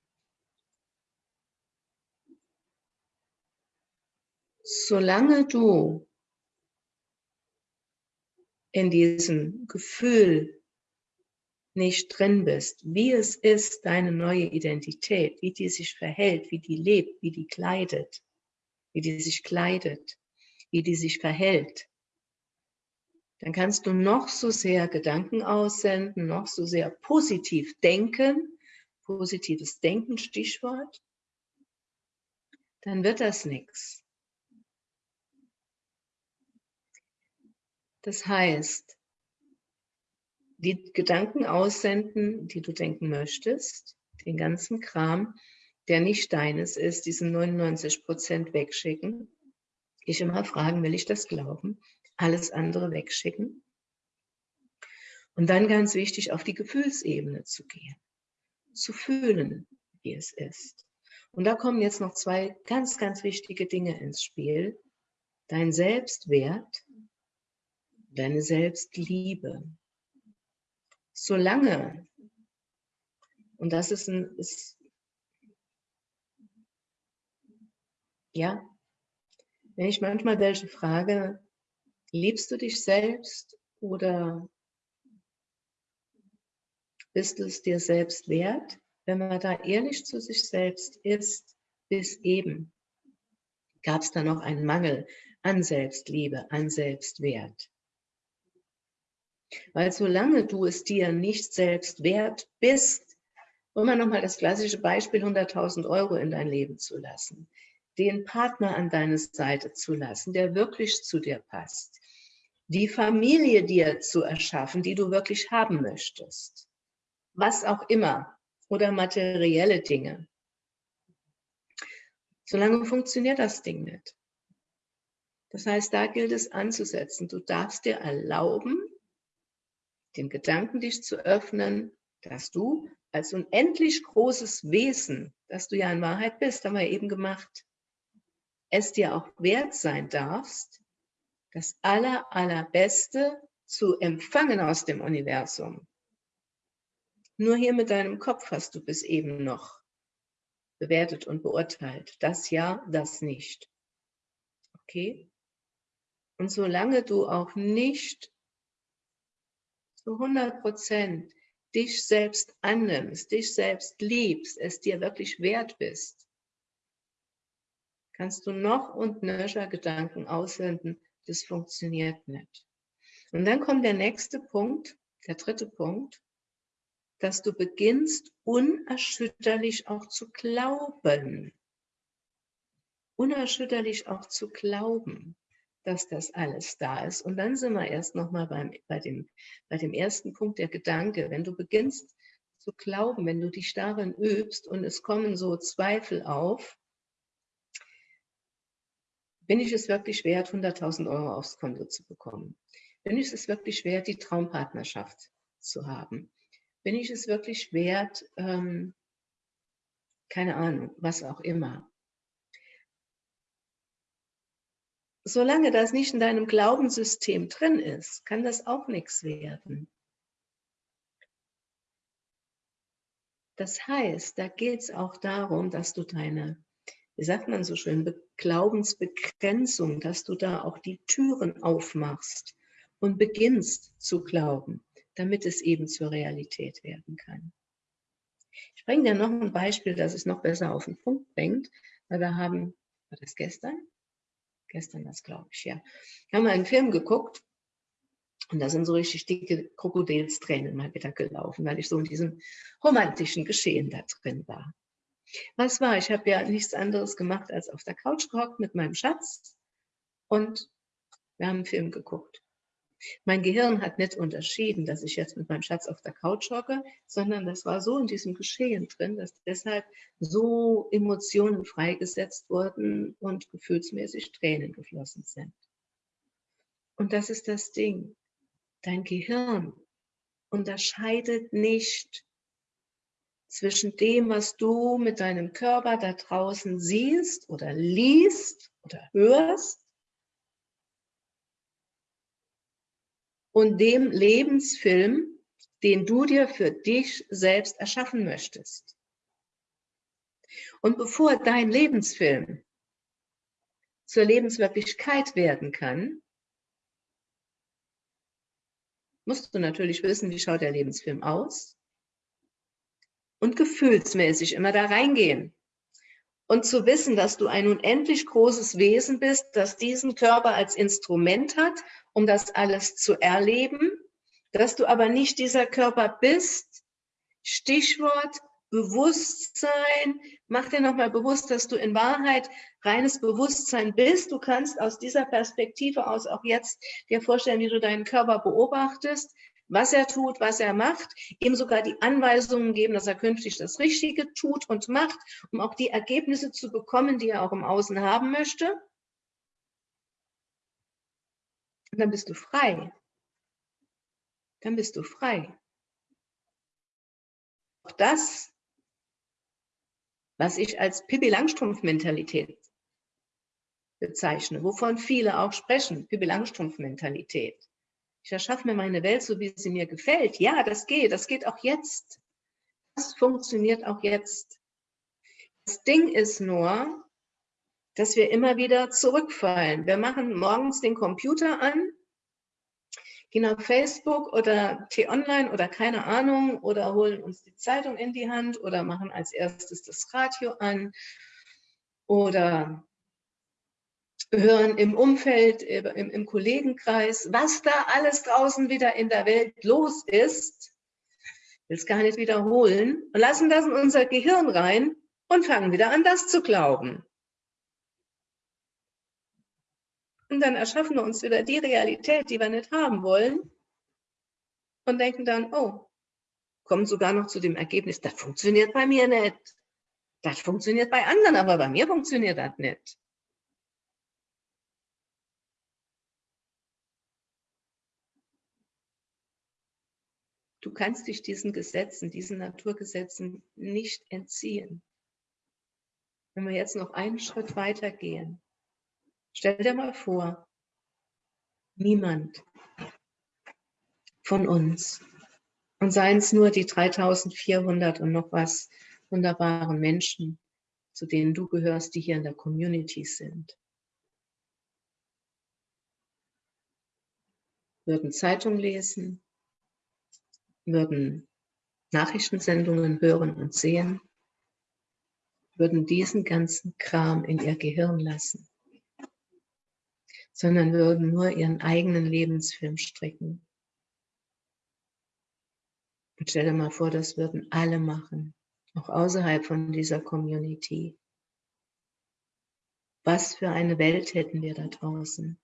Solange du in diesem Gefühl nicht drin bist, wie es ist, deine neue Identität, wie die sich verhält, wie die lebt, wie die kleidet, wie die sich kleidet, wie die sich verhält, dann kannst du noch so sehr Gedanken aussenden, noch so sehr positiv denken, positives Denken, Stichwort, dann wird das nichts. Das heißt, die Gedanken aussenden, die du denken möchtest, den ganzen Kram, der nicht deines ist, diesen 99 Prozent wegschicken. Ich immer fragen, will ich das glauben? Alles andere wegschicken. Und dann ganz wichtig, auf die Gefühlsebene zu gehen, zu fühlen, wie es ist. Und da kommen jetzt noch zwei ganz, ganz wichtige Dinge ins Spiel. Dein Selbstwert deine Selbstliebe. Solange, und das ist ein, ist, ja, wenn ich manchmal welche frage, liebst du dich selbst oder bist du es dir selbst wert? Wenn man da ehrlich zu sich selbst ist, bis eben, gab es da noch einen Mangel an Selbstliebe, an Selbstwert. Weil solange du es dir nicht selbst wert bist, um mal nochmal das klassische Beispiel 100.000 Euro in dein Leben zu lassen, den Partner an deine Seite zu lassen, der wirklich zu dir passt, die Familie dir zu erschaffen, die du wirklich haben möchtest, was auch immer, oder materielle Dinge. Solange funktioniert das Ding nicht. Das heißt, da gilt es anzusetzen. Du darfst dir erlauben, dem Gedanken dich zu öffnen, dass du als unendlich großes Wesen, das du ja in Wahrheit bist, haben wir eben gemacht, es dir auch wert sein darfst, das aller, allerbeste zu empfangen aus dem Universum. Nur hier mit deinem Kopf hast du bis eben noch bewertet und beurteilt. Das ja, das nicht. Okay? Und solange du auch nicht zu 100 Prozent dich selbst annimmst, dich selbst liebst, es dir wirklich wert bist, kannst du noch und nöcher Gedanken aussenden, das funktioniert nicht. Und dann kommt der nächste Punkt, der dritte Punkt, dass du beginnst unerschütterlich auch zu glauben. Unerschütterlich auch zu glauben dass das alles da ist. Und dann sind wir erst nochmal bei, dem, bei dem ersten Punkt, der Gedanke. Wenn du beginnst zu glauben, wenn du dich darin übst und es kommen so Zweifel auf, bin ich es wirklich wert, 100.000 Euro aufs Konto zu bekommen? Bin ich es wirklich wert, die Traumpartnerschaft zu haben? Bin ich es wirklich wert, ähm, keine Ahnung, was auch immer. Solange das nicht in deinem Glaubenssystem drin ist, kann das auch nichts werden. Das heißt, da geht es auch darum, dass du deine, wie sagt man so schön, Glaubensbegrenzung, dass du da auch die Türen aufmachst und beginnst zu glauben, damit es eben zur Realität werden kann. Ich bringe dir noch ein Beispiel, das es noch besser auf den Punkt bringt, weil wir haben, war das gestern? Gestern das, glaube ich, ja. Haben wir einen Film geguckt und da sind so richtig dicke Krokodilstränen mal wieder gelaufen, weil ich so in diesem romantischen Geschehen da drin war. Was war? Ich habe ja nichts anderes gemacht, als auf der Couch gehockt mit meinem Schatz und wir haben einen Film geguckt. Mein Gehirn hat nicht unterschieden, dass ich jetzt mit meinem Schatz auf der Couch hocke, sondern das war so in diesem Geschehen drin, dass deshalb so Emotionen freigesetzt wurden und gefühlsmäßig Tränen geflossen sind. Und das ist das Ding. Dein Gehirn unterscheidet nicht zwischen dem, was du mit deinem Körper da draußen siehst oder liest oder hörst und dem Lebensfilm, den du dir für dich selbst erschaffen möchtest. Und bevor dein Lebensfilm zur Lebenswirklichkeit werden kann, musst du natürlich wissen, wie schaut der Lebensfilm aus und gefühlsmäßig immer da reingehen. Und zu wissen, dass du ein unendlich großes Wesen bist, das diesen Körper als Instrument hat, um das alles zu erleben, dass du aber nicht dieser Körper bist. Stichwort Bewusstsein. Mach dir nochmal bewusst, dass du in Wahrheit reines Bewusstsein bist. Du kannst aus dieser Perspektive aus auch jetzt dir vorstellen, wie du deinen Körper beobachtest, was er tut, was er macht, ihm sogar die Anweisungen geben, dass er künftig das Richtige tut und macht, um auch die Ergebnisse zu bekommen, die er auch im Außen haben möchte. Und dann bist du frei. Dann bist du frei. Auch das was ich als Pippi Langstrumpf-Mentalität bezeichne, wovon viele auch sprechen, Pippi Langstrumpf-Mentalität. Ich erschaffe mir meine Welt so, wie sie mir gefällt. Ja, das geht, das geht auch jetzt. Das funktioniert auch jetzt. Das Ding ist nur, dass wir immer wieder zurückfallen. Wir machen morgens den Computer an gehen auf Facebook oder T-Online oder keine Ahnung oder holen uns die Zeitung in die Hand oder machen als erstes das Radio an oder hören im Umfeld, im, im Kollegenkreis, was da alles draußen wieder in der Welt los ist, will es gar nicht wiederholen und lassen das in unser Gehirn rein und fangen wieder an, das zu glauben. Und dann erschaffen wir uns wieder die Realität, die wir nicht haben wollen und denken dann, oh, kommen sogar noch zu dem Ergebnis, das funktioniert bei mir nicht. Das funktioniert bei anderen, aber bei mir funktioniert das nicht. Du kannst dich diesen Gesetzen, diesen Naturgesetzen nicht entziehen. Wenn wir jetzt noch einen Schritt weiter gehen, Stell dir mal vor, niemand von uns, und seien es nur die 3400 und noch was wunderbaren Menschen, zu denen du gehörst, die hier in der Community sind, würden Zeitung lesen, würden Nachrichtensendungen hören und sehen, würden diesen ganzen Kram in ihr Gehirn lassen sondern würden nur ihren eigenen Lebensfilm stricken. Und stell dir mal vor, das würden alle machen, auch außerhalb von dieser Community. Was für eine Welt hätten wir da draußen?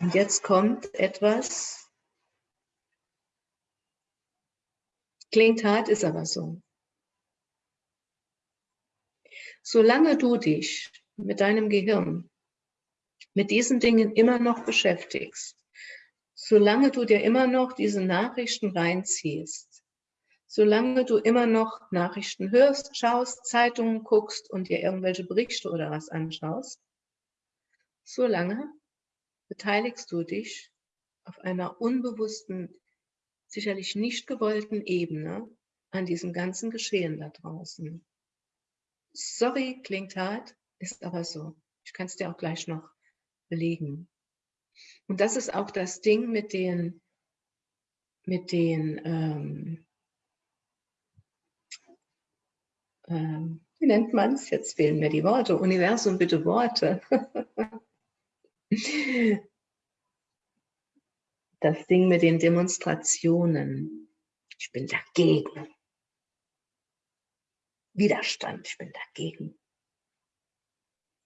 Und jetzt kommt etwas, klingt hart, ist aber so. Solange du dich mit deinem Gehirn mit diesen Dingen immer noch beschäftigst, solange du dir immer noch diese Nachrichten reinziehst, solange du immer noch Nachrichten hörst, schaust, Zeitungen guckst und dir irgendwelche Berichte oder was anschaust, solange beteiligst du dich auf einer unbewussten, sicherlich nicht gewollten Ebene an diesem ganzen Geschehen da draußen. Sorry, klingt hart, ist aber so. Ich kann es dir auch gleich noch belegen. Und das ist auch das Ding mit den, mit den, ähm, ähm, wie nennt man es? Jetzt fehlen mir die Worte. Universum, bitte Worte. [LAUGHS] das Ding mit den Demonstrationen. Ich bin dagegen. Widerstand, ich bin dagegen.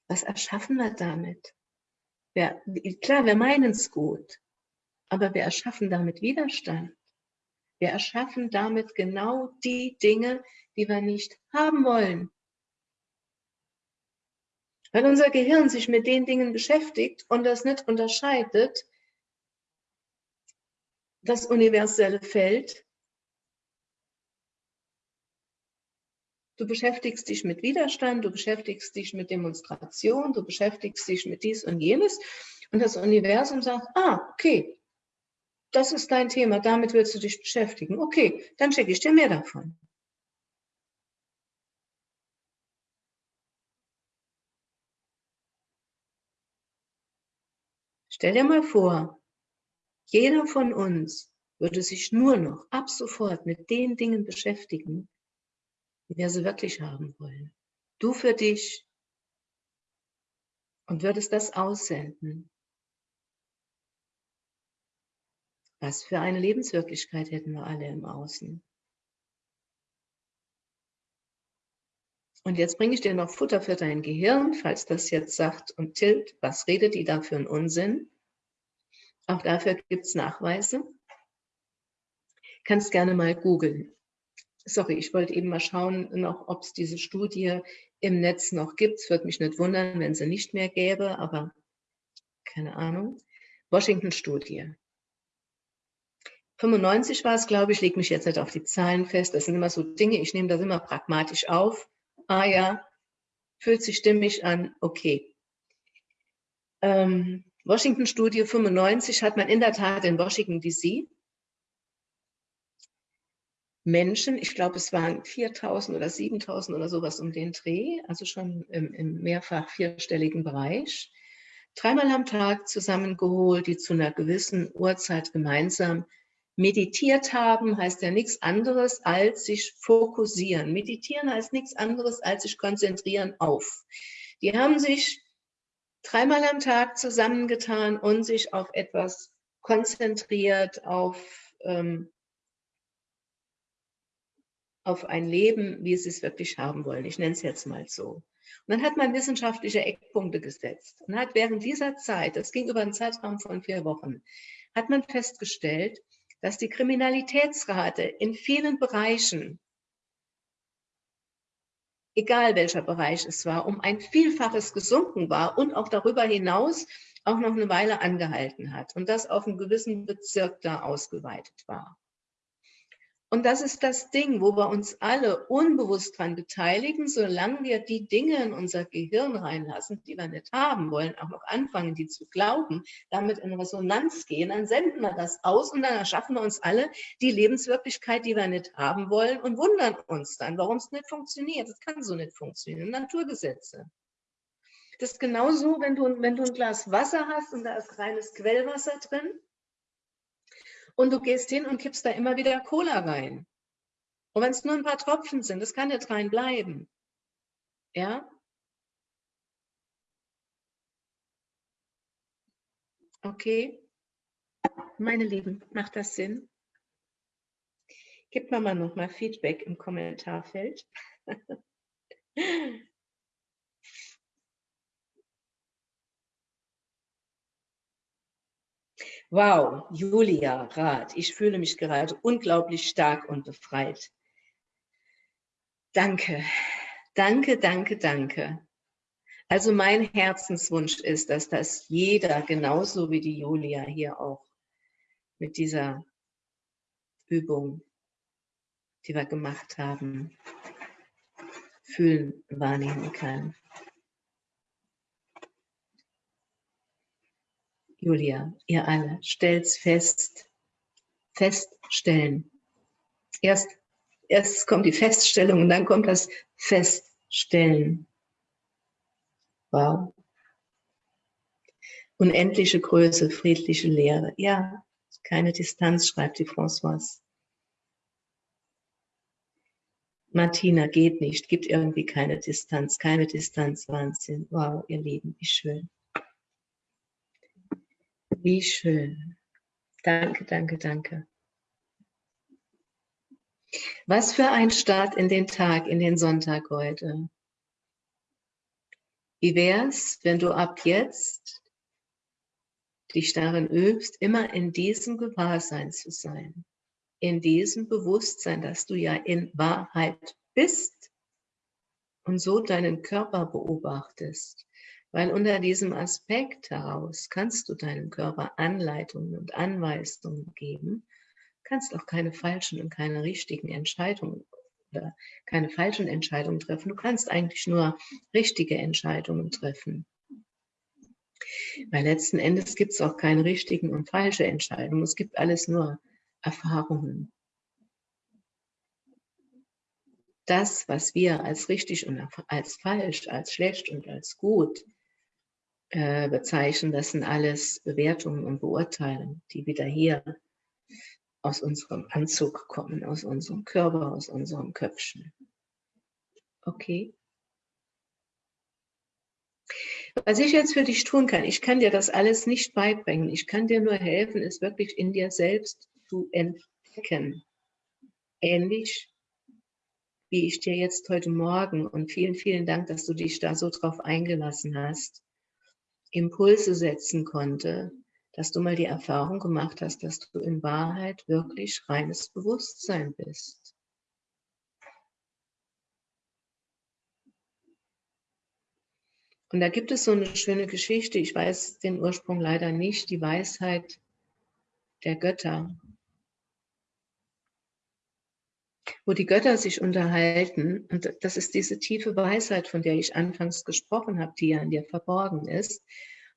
Was erschaffen wir damit? Wir, klar, wir meinen es gut, aber wir erschaffen damit Widerstand. Wir erschaffen damit genau die Dinge, die wir nicht haben wollen. Weil unser Gehirn sich mit den Dingen beschäftigt und das nicht unterscheidet, das universelle Feld. Du beschäftigst dich mit Widerstand, du beschäftigst dich mit Demonstration, du beschäftigst dich mit dies und jenes und das Universum sagt, ah, okay, das ist dein Thema, damit willst du dich beschäftigen. Okay, dann schicke ich dir mehr davon. Stell dir mal vor, jeder von uns würde sich nur noch ab sofort mit den Dingen beschäftigen, wie wir sie wirklich haben wollen. Du für dich und würdest das aussenden. Was für eine Lebenswirklichkeit hätten wir alle im Außen. Und jetzt bringe ich dir noch Futter für dein Gehirn, falls das jetzt sagt und tilt, was redet die da für einen Unsinn? Auch dafür gibt es Nachweise. Kannst gerne mal googeln. Sorry, ich wollte eben mal schauen, noch, ob es diese Studie im Netz noch gibt. Es würde mich nicht wundern, wenn sie nicht mehr gäbe, aber keine Ahnung. Washington-Studie. 95 war es, glaube ich, lege mich jetzt nicht auf die Zahlen fest. Das sind immer so Dinge, ich nehme das immer pragmatisch auf ah ja, fühlt sich stimmig an, okay. Ähm, Washington-Studie 95 hat man in der Tat in Washington DC Menschen, ich glaube es waren 4.000 oder 7.000 oder sowas um den Dreh, also schon im, im mehrfach vierstelligen Bereich, dreimal am Tag zusammengeholt, die zu einer gewissen Uhrzeit gemeinsam Meditiert haben heißt ja nichts anderes als sich fokussieren. Meditieren heißt nichts anderes als sich konzentrieren auf. Die haben sich dreimal am Tag zusammengetan und sich auf etwas konzentriert, auf, ähm, auf ein Leben, wie sie es wirklich haben wollen. Ich nenne es jetzt mal so. Und dann hat man wissenschaftliche Eckpunkte gesetzt und hat während dieser Zeit, das ging über einen Zeitraum von vier Wochen, hat man festgestellt, dass die Kriminalitätsrate in vielen Bereichen, egal welcher Bereich es war, um ein Vielfaches gesunken war und auch darüber hinaus auch noch eine Weile angehalten hat und das auf einem gewissen Bezirk da ausgeweitet war. Und das ist das Ding, wo wir uns alle unbewusst dran beteiligen, solange wir die Dinge in unser Gehirn reinlassen, die wir nicht haben wollen, auch noch anfangen, die zu glauben, damit in Resonanz gehen, dann senden wir das aus und dann erschaffen wir uns alle die Lebenswirklichkeit, die wir nicht haben wollen und wundern uns dann, warum es nicht funktioniert. Das kann so nicht funktionieren. Naturgesetze. Das ist genauso, wenn du, wenn du ein Glas Wasser hast und da ist reines Quellwasser drin und du gehst hin und kippst da immer wieder Cola rein. Und wenn es nur ein paar Tropfen sind, das kann nicht rein bleiben. Ja? Okay. Meine Lieben, macht das Sinn? Gib mir mal noch mal Feedback im Kommentarfeld. [LAUGHS] Wow, Julia Rath, ich fühle mich gerade unglaublich stark und befreit. Danke, danke, danke, danke. Also mein Herzenswunsch ist, dass das jeder, genauso wie die Julia hier auch, mit dieser Übung, die wir gemacht haben, fühlen, wahrnehmen kann. Julia, ihr alle, stellt's fest, feststellen. Erst, erst kommt die Feststellung und dann kommt das Feststellen. Wow. Unendliche Größe, friedliche Lehre. Ja, keine Distanz, schreibt die Françoise. Martina geht nicht, gibt irgendwie keine Distanz, keine Distanz, Wahnsinn. Wow, ihr Lieben, wie schön. Wie schön. Danke, danke, danke. Was für ein Start in den Tag, in den Sonntag heute. Wie wär's, wenn du ab jetzt dich darin übst, immer in diesem Gewahrsein zu sein, in diesem Bewusstsein, dass du ja in Wahrheit bist und so deinen Körper beobachtest Weil unter diesem Aspekt heraus kannst du deinem Körper Anleitungen und Anweisungen geben, kannst auch keine falschen und keine richtigen Entscheidungen oder keine falschen Entscheidungen treffen. Du kannst eigentlich nur richtige Entscheidungen treffen. Weil letzten Endes gibt es auch keine richtigen und falsche Entscheidungen. Es gibt alles nur Erfahrungen. Das, was wir als richtig und als falsch, als schlecht und als gut äh, bezeichnen, das sind alles Bewertungen und Beurteilungen, die wieder hier aus unserem Anzug kommen, aus unserem Körper, aus unserem Köpfchen. Okay? Was ich jetzt für dich tun kann, ich kann dir das alles nicht beibringen. Ich kann dir nur helfen, es wirklich in dir selbst zu entdecken. Ähnlich wie ich dir jetzt heute Morgen und vielen, vielen Dank, dass du dich da so drauf eingelassen hast, Impulse setzen konnte, dass du mal die Erfahrung gemacht hast, dass du in Wahrheit wirklich reines Bewusstsein bist. Und da gibt es so eine schöne Geschichte, ich weiß den Ursprung leider nicht, die Weisheit der Götter, wo die Götter sich unterhalten. Und das ist diese tiefe Weisheit, von der ich anfangs gesprochen habe, die ja in dir verborgen ist,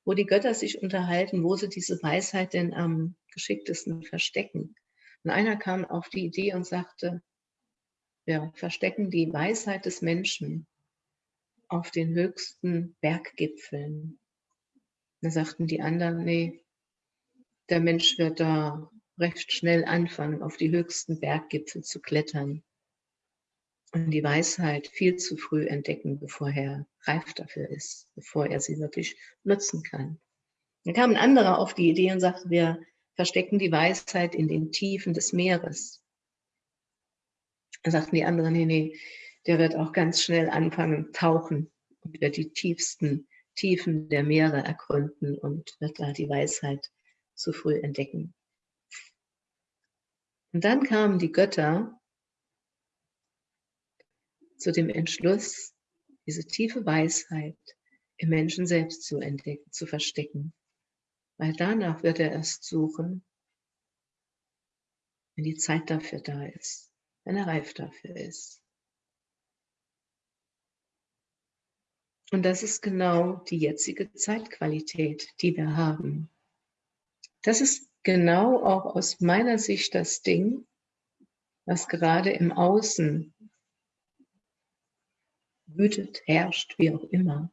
wo die Götter sich unterhalten, wo sie diese Weisheit denn am geschicktesten verstecken. Und einer kam auf die Idee und sagte, ja, verstecken die Weisheit des Menschen auf den höchsten Berggipfeln. Da sagten die anderen, nee, der Mensch wird da recht schnell anfangen, auf die höchsten Berggipfel zu klettern und die Weisheit viel zu früh entdecken, bevor er reif dafür ist, bevor er sie wirklich nutzen kann. Dann kam ein anderer auf die Idee und sagte, wir verstecken die Weisheit in den Tiefen des Meeres. Dann sagten die anderen, nee, nee, der wird auch ganz schnell anfangen, tauchen und wird die tiefsten Tiefen der Meere ergründen und wird da die Weisheit zu früh entdecken. Und dann kamen die Götter zu dem Entschluss, diese tiefe Weisheit im Menschen selbst zu entdecken, zu verstecken. Weil danach wird er erst suchen, wenn die Zeit dafür da ist, wenn er reif dafür ist. Und das ist genau die jetzige Zeitqualität, die wir haben. Das ist genau auch aus meiner Sicht das Ding, was gerade im Außen wütet, herrscht, wie auch immer.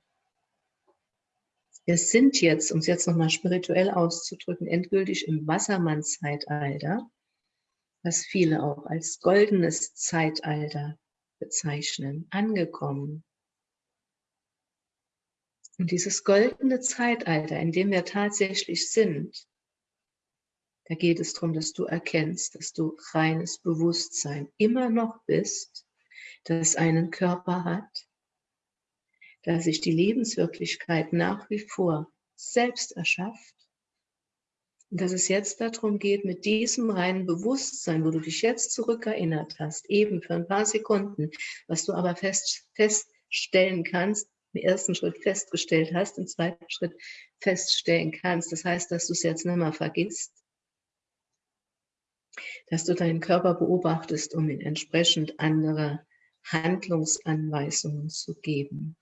Wir sind jetzt, um es jetzt nochmal spirituell auszudrücken, endgültig im Wassermann-Zeitalter, was viele auch als goldenes Zeitalter bezeichnen, angekommen. Und dieses goldene Zeitalter, in dem wir tatsächlich sind, da geht es darum, dass du erkennst, dass du reines Bewusstsein immer noch bist, das einen Körper hat, da sich die Lebenswirklichkeit nach wie vor selbst erschafft und dass es jetzt darum geht, mit diesem reinen Bewusstsein, wo du dich jetzt zurückerinnert hast, eben für ein paar Sekunden, was du aber fest, feststellen kannst, im ersten Schritt festgestellt hast, im zweiten Schritt feststellen kannst. Das heißt, dass du es jetzt nicht mehr vergisst, dass du deinen Körper beobachtest, um ihn entsprechend andere Handlungsanweisungen zu geben.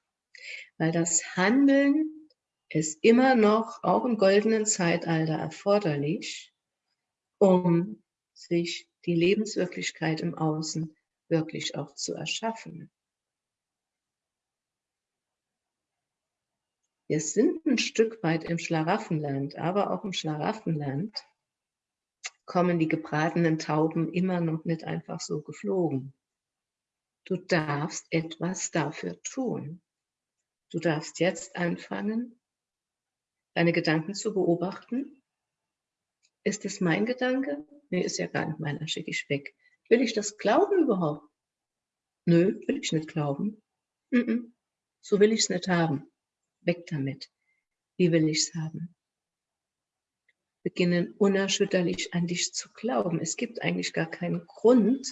Weil das Handeln ist immer noch, auch im goldenen Zeitalter, erforderlich, um sich die Lebenswirklichkeit im Außen wirklich auch zu erschaffen. Wir sind ein Stück weit im Schlaraffenland, aber auch im Schlaraffenland kommen die gebratenen Tauben immer noch nicht einfach so geflogen. Du darfst etwas dafür tun. Du darfst jetzt anfangen, deine Gedanken zu beobachten. Ist es mein Gedanke? Nee, ist ja gar nicht meiner, schicke ich weg. Will ich das glauben überhaupt? Nö, will ich nicht glauben. Mm -mm. So will ich es nicht haben. Weg damit. Wie will ich es haben? Beginnen unerschütterlich an dich zu glauben. Es gibt eigentlich gar keinen Grund,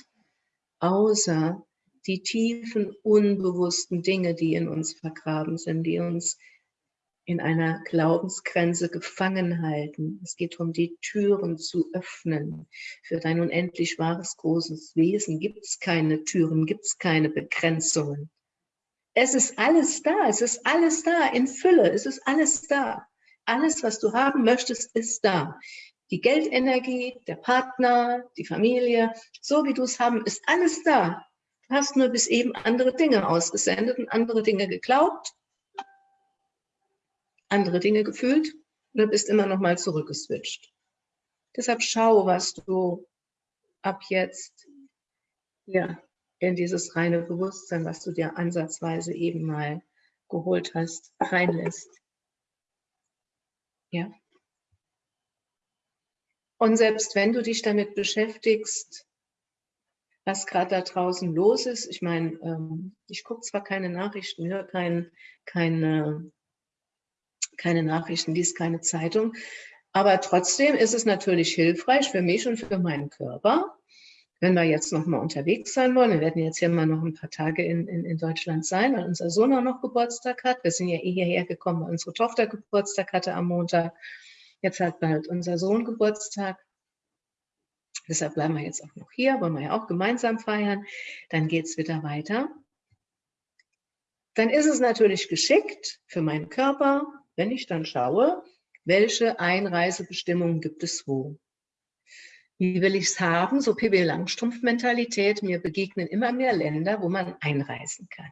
außer die tiefen, unbewussten Dinge, die in uns vergraben sind, die uns in einer Glaubensgrenze gefangen halten. Es geht darum, die Türen zu öffnen. Für dein unendlich wahres, großes Wesen gibt es keine Türen, gibt es keine Begrenzungen. Es ist alles da, es ist alles da in Fülle, es ist alles da. Alles, was du haben möchtest, ist da. Die Geldenergie, der Partner, die Familie, so wie du es haben, ist alles da. Du hast nur bis eben andere Dinge ausgesendet und andere Dinge geglaubt andere Dinge gefühlt oder bist immer noch mal zurückgeswitcht. Deshalb schau, was du ab jetzt ja, in dieses reine Bewusstsein, was du dir ansatzweise eben mal geholt hast, reinlässt. Ja. Und selbst wenn du dich damit beschäftigst, was gerade da draußen los ist, ich meine, ähm, ich gucke zwar keine Nachrichten, höre kein, keine keine Nachrichten, liest keine Zeitung. Aber trotzdem ist es natürlich hilfreich für mich und für meinen Körper, wenn wir jetzt noch mal unterwegs sein wollen. Wir werden jetzt hier mal noch ein paar Tage in, in, in Deutschland sein, weil unser Sohn auch noch Geburtstag hat. Wir sind ja eh hierher gekommen, weil unsere Tochter Geburtstag hatte am Montag. Jetzt hat bald unser Sohn Geburtstag. Deshalb bleiben wir jetzt auch noch hier, wollen wir ja auch gemeinsam feiern. Dann geht es wieder weiter. Dann ist es natürlich geschickt für meinen Körper, wenn ich dann schaue, welche Einreisebestimmungen gibt es wo? Wie will ich es haben? So Pippi Langstrumpf-Mentalität. Mir begegnen immer mehr Länder, wo man einreisen kann.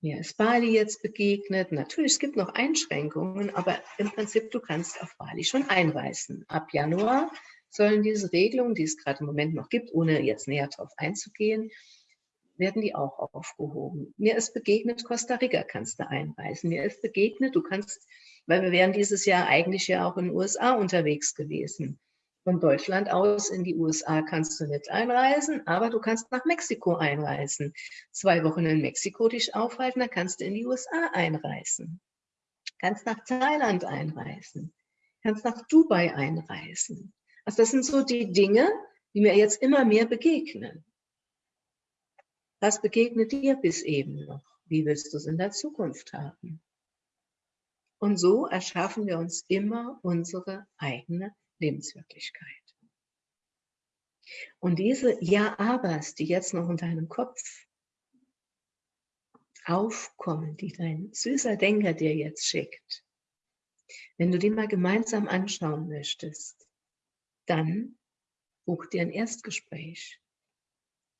Mir ist Bali jetzt begegnet. Natürlich, es gibt noch Einschränkungen, aber im Prinzip, du kannst auf Bali schon einreisen. Ab Januar sollen diese Regelungen, die es gerade im Moment noch gibt, ohne jetzt näher darauf einzugehen, werden die auch aufgehoben. Mir ist begegnet, Costa Rica kannst du einreisen. Mir ist begegnet, du kannst, weil wir wären dieses Jahr eigentlich ja auch in den USA unterwegs gewesen. Von Deutschland aus in die USA kannst du nicht einreisen, aber du kannst nach Mexiko einreisen. Zwei Wochen in Mexiko dich aufhalten, dann kannst du in die USA einreisen. Kannst nach Thailand einreisen. Kannst nach Dubai einreisen. Also das sind so die Dinge, die mir jetzt immer mehr begegnen. Was begegnet dir bis eben noch? Wie willst du es in der Zukunft haben? Und so erschaffen wir uns immer unsere eigene Lebenswirklichkeit. Und diese Ja-Abers, die jetzt noch in deinem Kopf aufkommen, die dein süßer Denker dir jetzt schickt, wenn du die mal gemeinsam anschauen möchtest, dann buch dir ein Erstgespräch.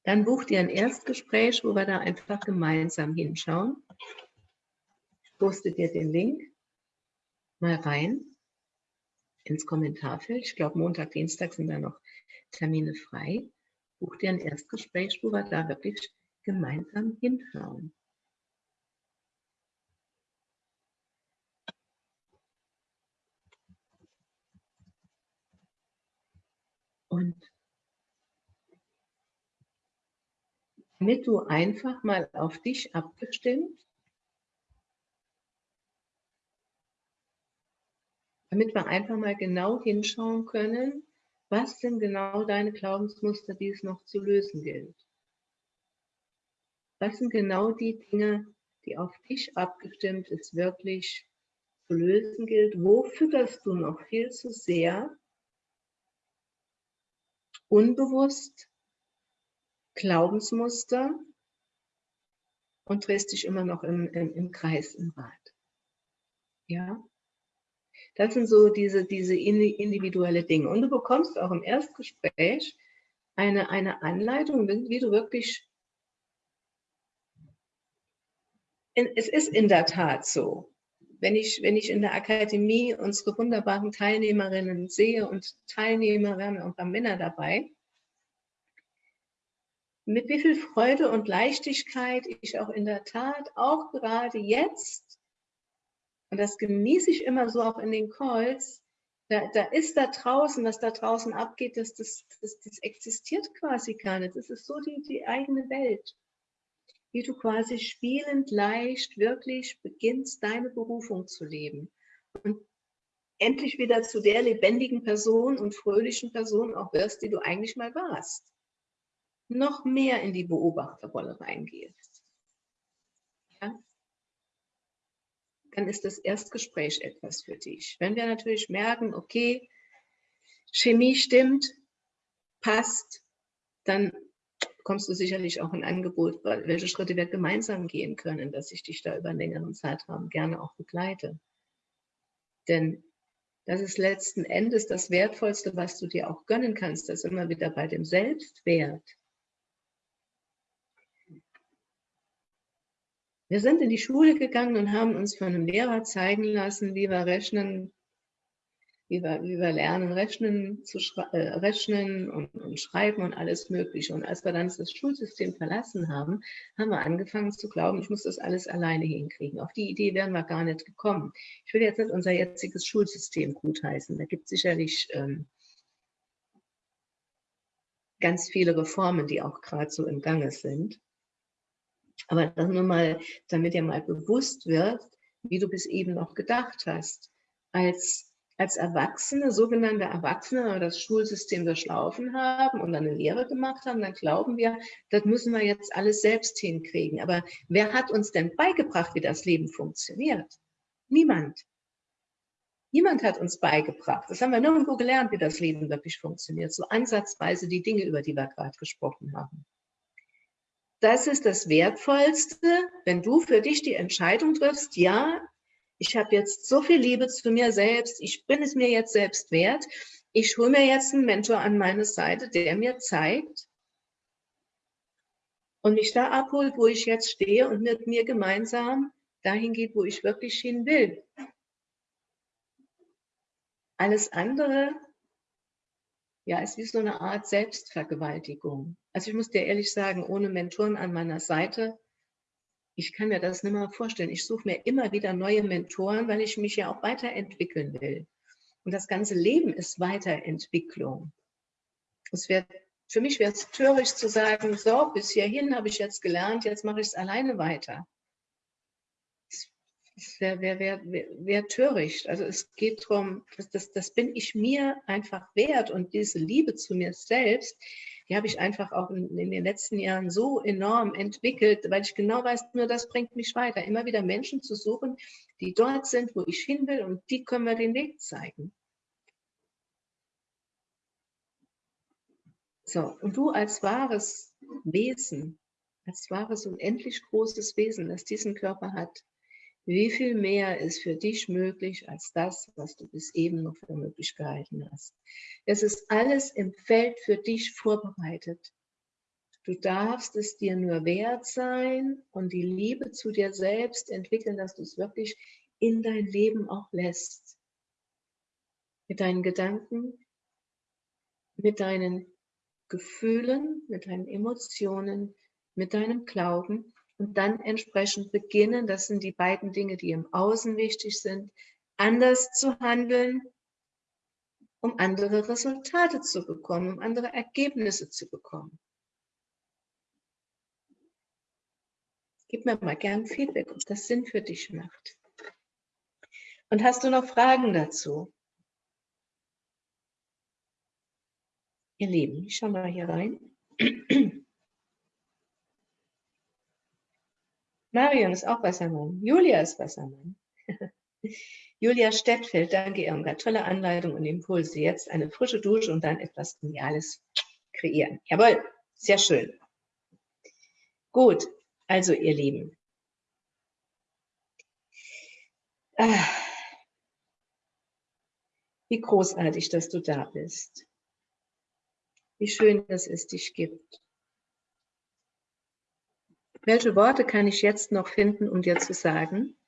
Dann bucht ihr ein Erstgespräch, wo wir da einfach gemeinsam hinschauen. Ich poste dir den Link mal rein ins Kommentarfeld. Ich glaube, Montag, Dienstag sind da noch Termine frei. Buch dir ein Erstgespräch, wo wir da wirklich gemeinsam hinschauen. Und damit du einfach mal auf dich abgestimmt, damit wir einfach mal genau hinschauen können, was sind genau deine Glaubensmuster, die es noch zu lösen gilt. Was sind genau die Dinge, die auf dich abgestimmt ist, wirklich zu lösen gilt? Wo fütterst du noch viel zu sehr unbewusst Glaubensmuster und drehst dich immer noch im, im, im Kreis, im Rad. Ja? Das sind so diese, diese individuelle Dinge. Und du bekommst auch im Erstgespräch eine, eine Anleitung, wie du wirklich, es ist in der Tat so, wenn ich, wenn ich in der Akademie unsere wunderbaren Teilnehmerinnen sehe und Teilnehmer, wir haben ja auch paar Männer dabei, mit wie viel Freude und Leichtigkeit ich auch in der Tat, auch gerade jetzt, und das genieße ich immer so auch in den Calls, da, da ist da draußen, was da draußen abgeht, das, das, das, das existiert quasi gar nicht. Das ist so die, die eigene Welt. Wie du quasi spielend leicht wirklich beginnst, deine Berufung zu leben. Und endlich wieder zu der lebendigen Person und fröhlichen Person auch wirst, die du eigentlich mal warst noch mehr in die Beobachterrolle reingehst. Ja? Dann ist das Erstgespräch etwas für dich. Wenn wir natürlich merken, okay, Chemie stimmt, passt, dann bekommst du sicherlich auch ein Angebot, welche Schritte wir gemeinsam gehen können, dass ich dich da über einen längeren Zeitraum gerne auch begleite. Denn das ist letzten Endes das Wertvollste, was du dir auch gönnen kannst, das immer wieder bei dem Selbstwert. Wir sind in die Schule gegangen und haben uns von einem Lehrer zeigen lassen, wie wir rechnen, wie wir, wie wir lernen, rechnen, zu äh, rechnen und, und, schreiben und alles Mögliche. Und als wir dann das Schulsystem verlassen haben, haben wir angefangen zu glauben, ich muss das alles alleine hinkriegen. Auf die Idee wären wir gar nicht gekommen. Ich will jetzt nicht unser jetziges Schulsystem gutheißen. Da gibt es sicherlich ähm, ganz viele Reformen, die auch gerade so im Gange sind. Aber das nur mal, damit dir mal bewusst wird, wie du bis eben noch gedacht hast. Als, als Erwachsene, sogenannte Erwachsene, das Schulsystem durchlaufen haben und eine Lehre gemacht haben, dann glauben wir, das müssen wir jetzt alles selbst hinkriegen. Aber wer hat uns denn beigebracht, wie das Leben funktioniert? Niemand. Niemand hat uns beigebracht. Das haben wir nirgendwo gelernt, wie das Leben wirklich funktioniert. So ansatzweise die Dinge, über die wir gerade gesprochen haben das ist das Wertvollste, wenn du für dich die Entscheidung triffst, ja, ich habe jetzt so viel Liebe zu mir selbst, ich bin es mir jetzt selbst wert, ich hole mir jetzt einen Mentor an meine Seite, der mir zeigt und mich da abholt, wo ich jetzt stehe und mit mir gemeinsam dahin geht, wo ich wirklich hin will. Alles andere ja, ist wie so eine Art Selbstvergewaltigung. Also ich muss dir ehrlich sagen, ohne Mentoren an meiner Seite, ich kann mir das nicht mehr vorstellen. Ich suche mir immer wieder neue Mentoren, weil ich mich ja auch weiterentwickeln will. Und das ganze Leben ist Weiterentwicklung. Es wird, für mich wäre es töricht zu sagen, so, bis hierhin habe ich jetzt gelernt, jetzt mache ich es alleine weiter. Das wäre wär, wär, wär, wär töricht. Also es geht darum, das, das, das bin ich mir einfach wert und diese Liebe zu mir selbst, die habe ich einfach auch in, in, den letzten Jahren so enorm entwickelt, weil ich genau weiß, nur das bringt mich weiter. Immer wieder Menschen zu suchen, die dort sind, wo ich hin will und die können mir den Weg zeigen. So, und du als wahres Wesen, als wahres unendlich großes Wesen, das diesen Körper hat, wie viel mehr ist für dich möglich als das, was du bis eben noch für möglich gehalten hast? Es ist alles im Feld für dich vorbereitet. Du darfst es dir nur wert sein und die Liebe zu dir selbst entwickeln, dass du es wirklich in dein Leben auch lässt. Mit deinen Gedanken, mit deinen Gefühlen, mit deinen Emotionen, mit deinem Glauben und dann entsprechend beginnen, das sind die beiden Dinge, die im Außen wichtig sind, anders zu handeln, um andere Resultate zu bekommen, um andere Ergebnisse zu bekommen. Gib mir mal gern Feedback, ob das Sinn für dich macht. Und hast du noch Fragen dazu? Ihr Lieben, ich schau mal hier rein. Marion ist auch Wassermann. Julia ist Wassermann. [LAUGHS] Julia Stettfeld, danke Irmgard. Tolle Anleitung und Impulse. Jetzt eine frische Dusche und dann etwas Geniales kreieren. Jawohl, sehr schön. Gut, also ihr Lieben. Ah, wie großartig, dass du da bist. Wie schön, dass es dich gibt. Welche Worte kann ich jetzt noch finden, um dir zu sagen,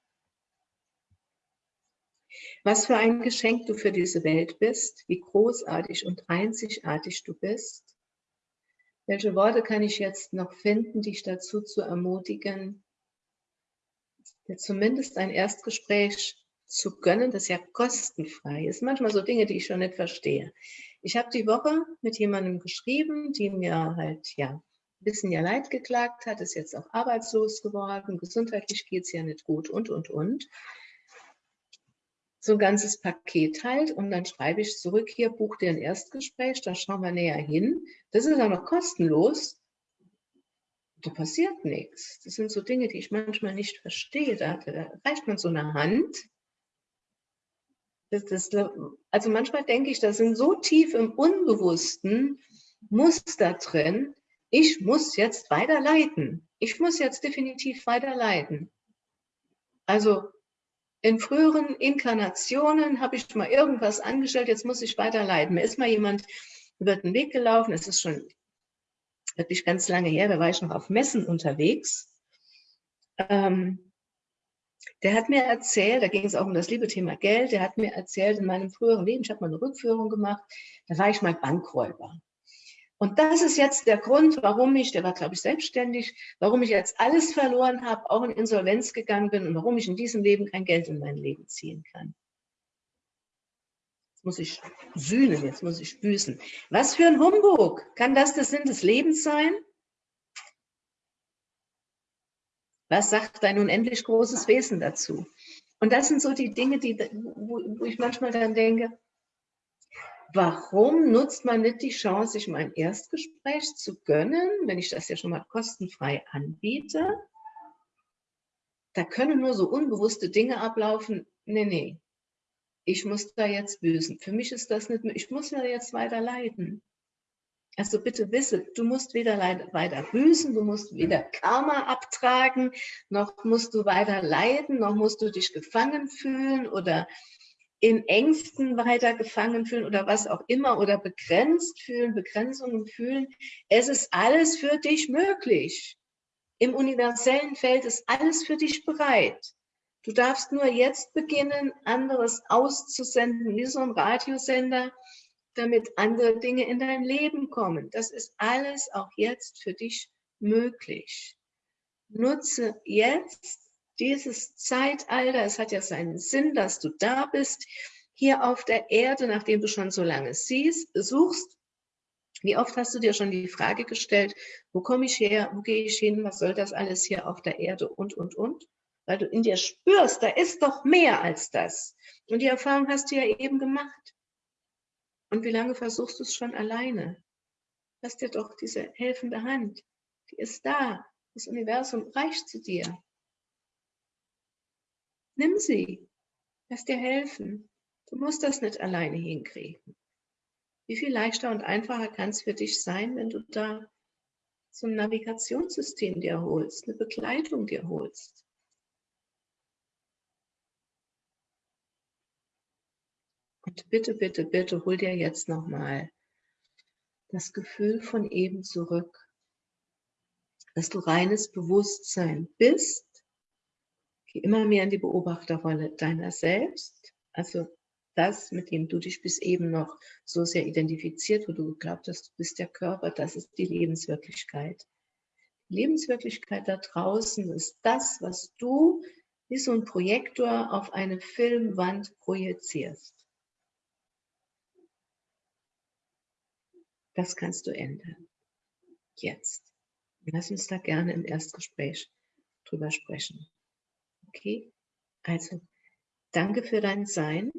was für ein Geschenk du für diese Welt bist, wie großartig und einzigartig du bist? Welche Worte kann ich jetzt noch finden, dich dazu zu ermutigen, dir zumindest ein Erstgespräch zu gönnen, das ja kostenfrei ist. Manchmal so Dinge, die ich schon nicht verstehe. Ich habe die Woche mit jemandem geschrieben, die mir halt ja bisschen ja Leid geklagt hat, ist jetzt auch arbeitslos geworden, gesundheitlich geht es ja nicht gut und, und, und. So ein ganzes Paket halt und dann schreibe ich zurück, hier buch dir ein Erstgespräch, da schauen wir näher hin. Das ist auch noch kostenlos. Da passiert nichts. Das sind so Dinge, die ich manchmal nicht verstehe. Da, da reicht man so eine Hand. Das, das, also manchmal denke ich, da sind so tief im Unbewussten Muster drin, ich muss jetzt weiterleiten. Ich muss jetzt definitiv weiterleiten. Also in früheren Inkarnationen habe ich mal irgendwas angestellt, jetzt muss ich weiterleiten. Mir ist mal jemand über den Weg gelaufen, es ist schon wirklich ganz lange her, da war ich noch auf Messen unterwegs. Ähm, der hat mir erzählt, da ging es auch um das liebe Thema Geld, der hat mir erzählt, in meinem früheren Leben, ich habe mal eine Rückführung gemacht, da war ich mal Bankräuber. Und das ist jetzt der Grund, warum ich, der war glaube ich selbstständig, warum ich jetzt alles verloren habe, auch in Insolvenz gegangen bin und warum ich in diesem Leben kein Geld in mein Leben ziehen kann. Jetzt muss ich sühnen, jetzt muss ich büßen. Was für ein Humbug! Kann das der Sinn des Lebens sein? Was sagt dein unendlich großes Wesen dazu? Und das sind so die Dinge, die, wo, wo ich manchmal dann denke, warum nutzt man nicht die Chance, sich mal ein Erstgespräch zu gönnen, wenn ich das ja schon mal kostenfrei anbiete? Da können nur so unbewusste Dinge ablaufen. Nee, nee, ich muss da jetzt büßen. Für mich ist das nicht, ich muss ja jetzt weiter leiden. Also bitte wisse, du musst weder weiter büßen, du musst weder Karma abtragen, noch musst du weiter leiden, noch musst du dich gefangen fühlen oder in Ängsten weiter gefangen fühlen oder was auch immer oder begrenzt fühlen, Begrenzungen fühlen. Es ist alles für dich möglich. Im universellen Feld ist alles für dich bereit. Du darfst nur jetzt beginnen, anderes auszusenden, wie so ein Radiosender, damit andere Dinge in dein Leben kommen. Das ist alles auch jetzt für dich möglich. Nutze jetzt dieses Zeitalter. Es hat ja seinen Sinn, dass du da bist, hier auf der Erde, nachdem du schon so lange siehst, suchst. Wie oft hast du dir schon die Frage gestellt, wo komme ich her, wo gehe ich hin, was soll das alles hier auf der Erde und, und, und? Weil du in dir spürst, da ist doch mehr als das. Und die Erfahrung hast du ja eben gemacht. Und wie lange versuchst du es schon alleine? Hast dir doch diese helfende Hand. Die ist da. Das Universum reicht zu dir. Nimm sie. Lass dir helfen. Du musst das nicht alleine hinkriegen. Wie viel leichter und einfacher kann es für dich sein, wenn du da so ein Navigationssystem dir holst, eine Begleitung dir holst? Und bitte, bitte, bitte hol dir jetzt nochmal das Gefühl von eben zurück, dass du reines Bewusstsein bist. Immer mehr in die Beobachterrolle deiner selbst, also das, mit dem du dich bis eben noch so sehr identifiziert, wo du geglaubt hast, du bist der Körper, das ist die Lebenswirklichkeit. Die Lebenswirklichkeit da draußen ist das, was du wie so ein Projektor auf eine Filmwand projizierst. Das kannst du ändern. Jetzt. Lass uns da gerne im Erstgespräch drüber sprechen. Okay? Also, danke für dein Sein.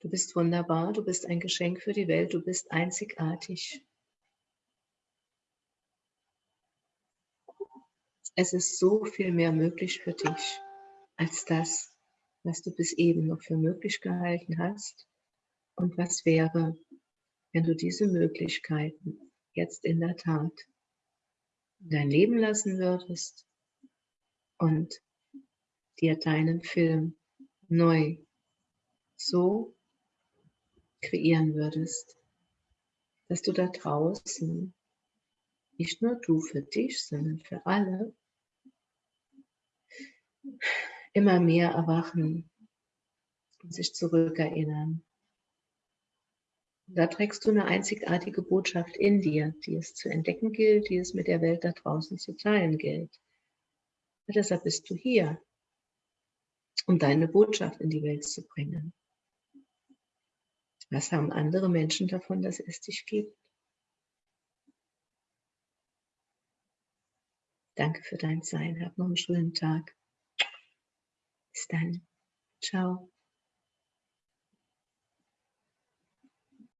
Du bist wunderbar, du bist ein Geschenk für die Welt, du bist einzigartig. Es ist so viel mehr möglich für dich als das, was du bis eben noch für möglich gehalten hast und was wäre, wenn du diese Möglichkeiten jetzt in der Tat in dein Leben lassen würdest und dir deinen Film neu so kreieren würdest, dass du da draußen nicht nur du für dich, sondern für alle immer mehr erwachen und sich zurückerinnern da trägst du eine einzigartige Botschaft in dir, die es zu entdecken gilt, die es mit der Welt da draußen zu teilen gilt. Und deshalb bist du hier, um deine Botschaft in die Welt zu bringen. Was haben andere Menschen davon, dass es dich gibt? Danke für dein Sein. Hab noch einen schönen Tag. Bis dann. Ciao.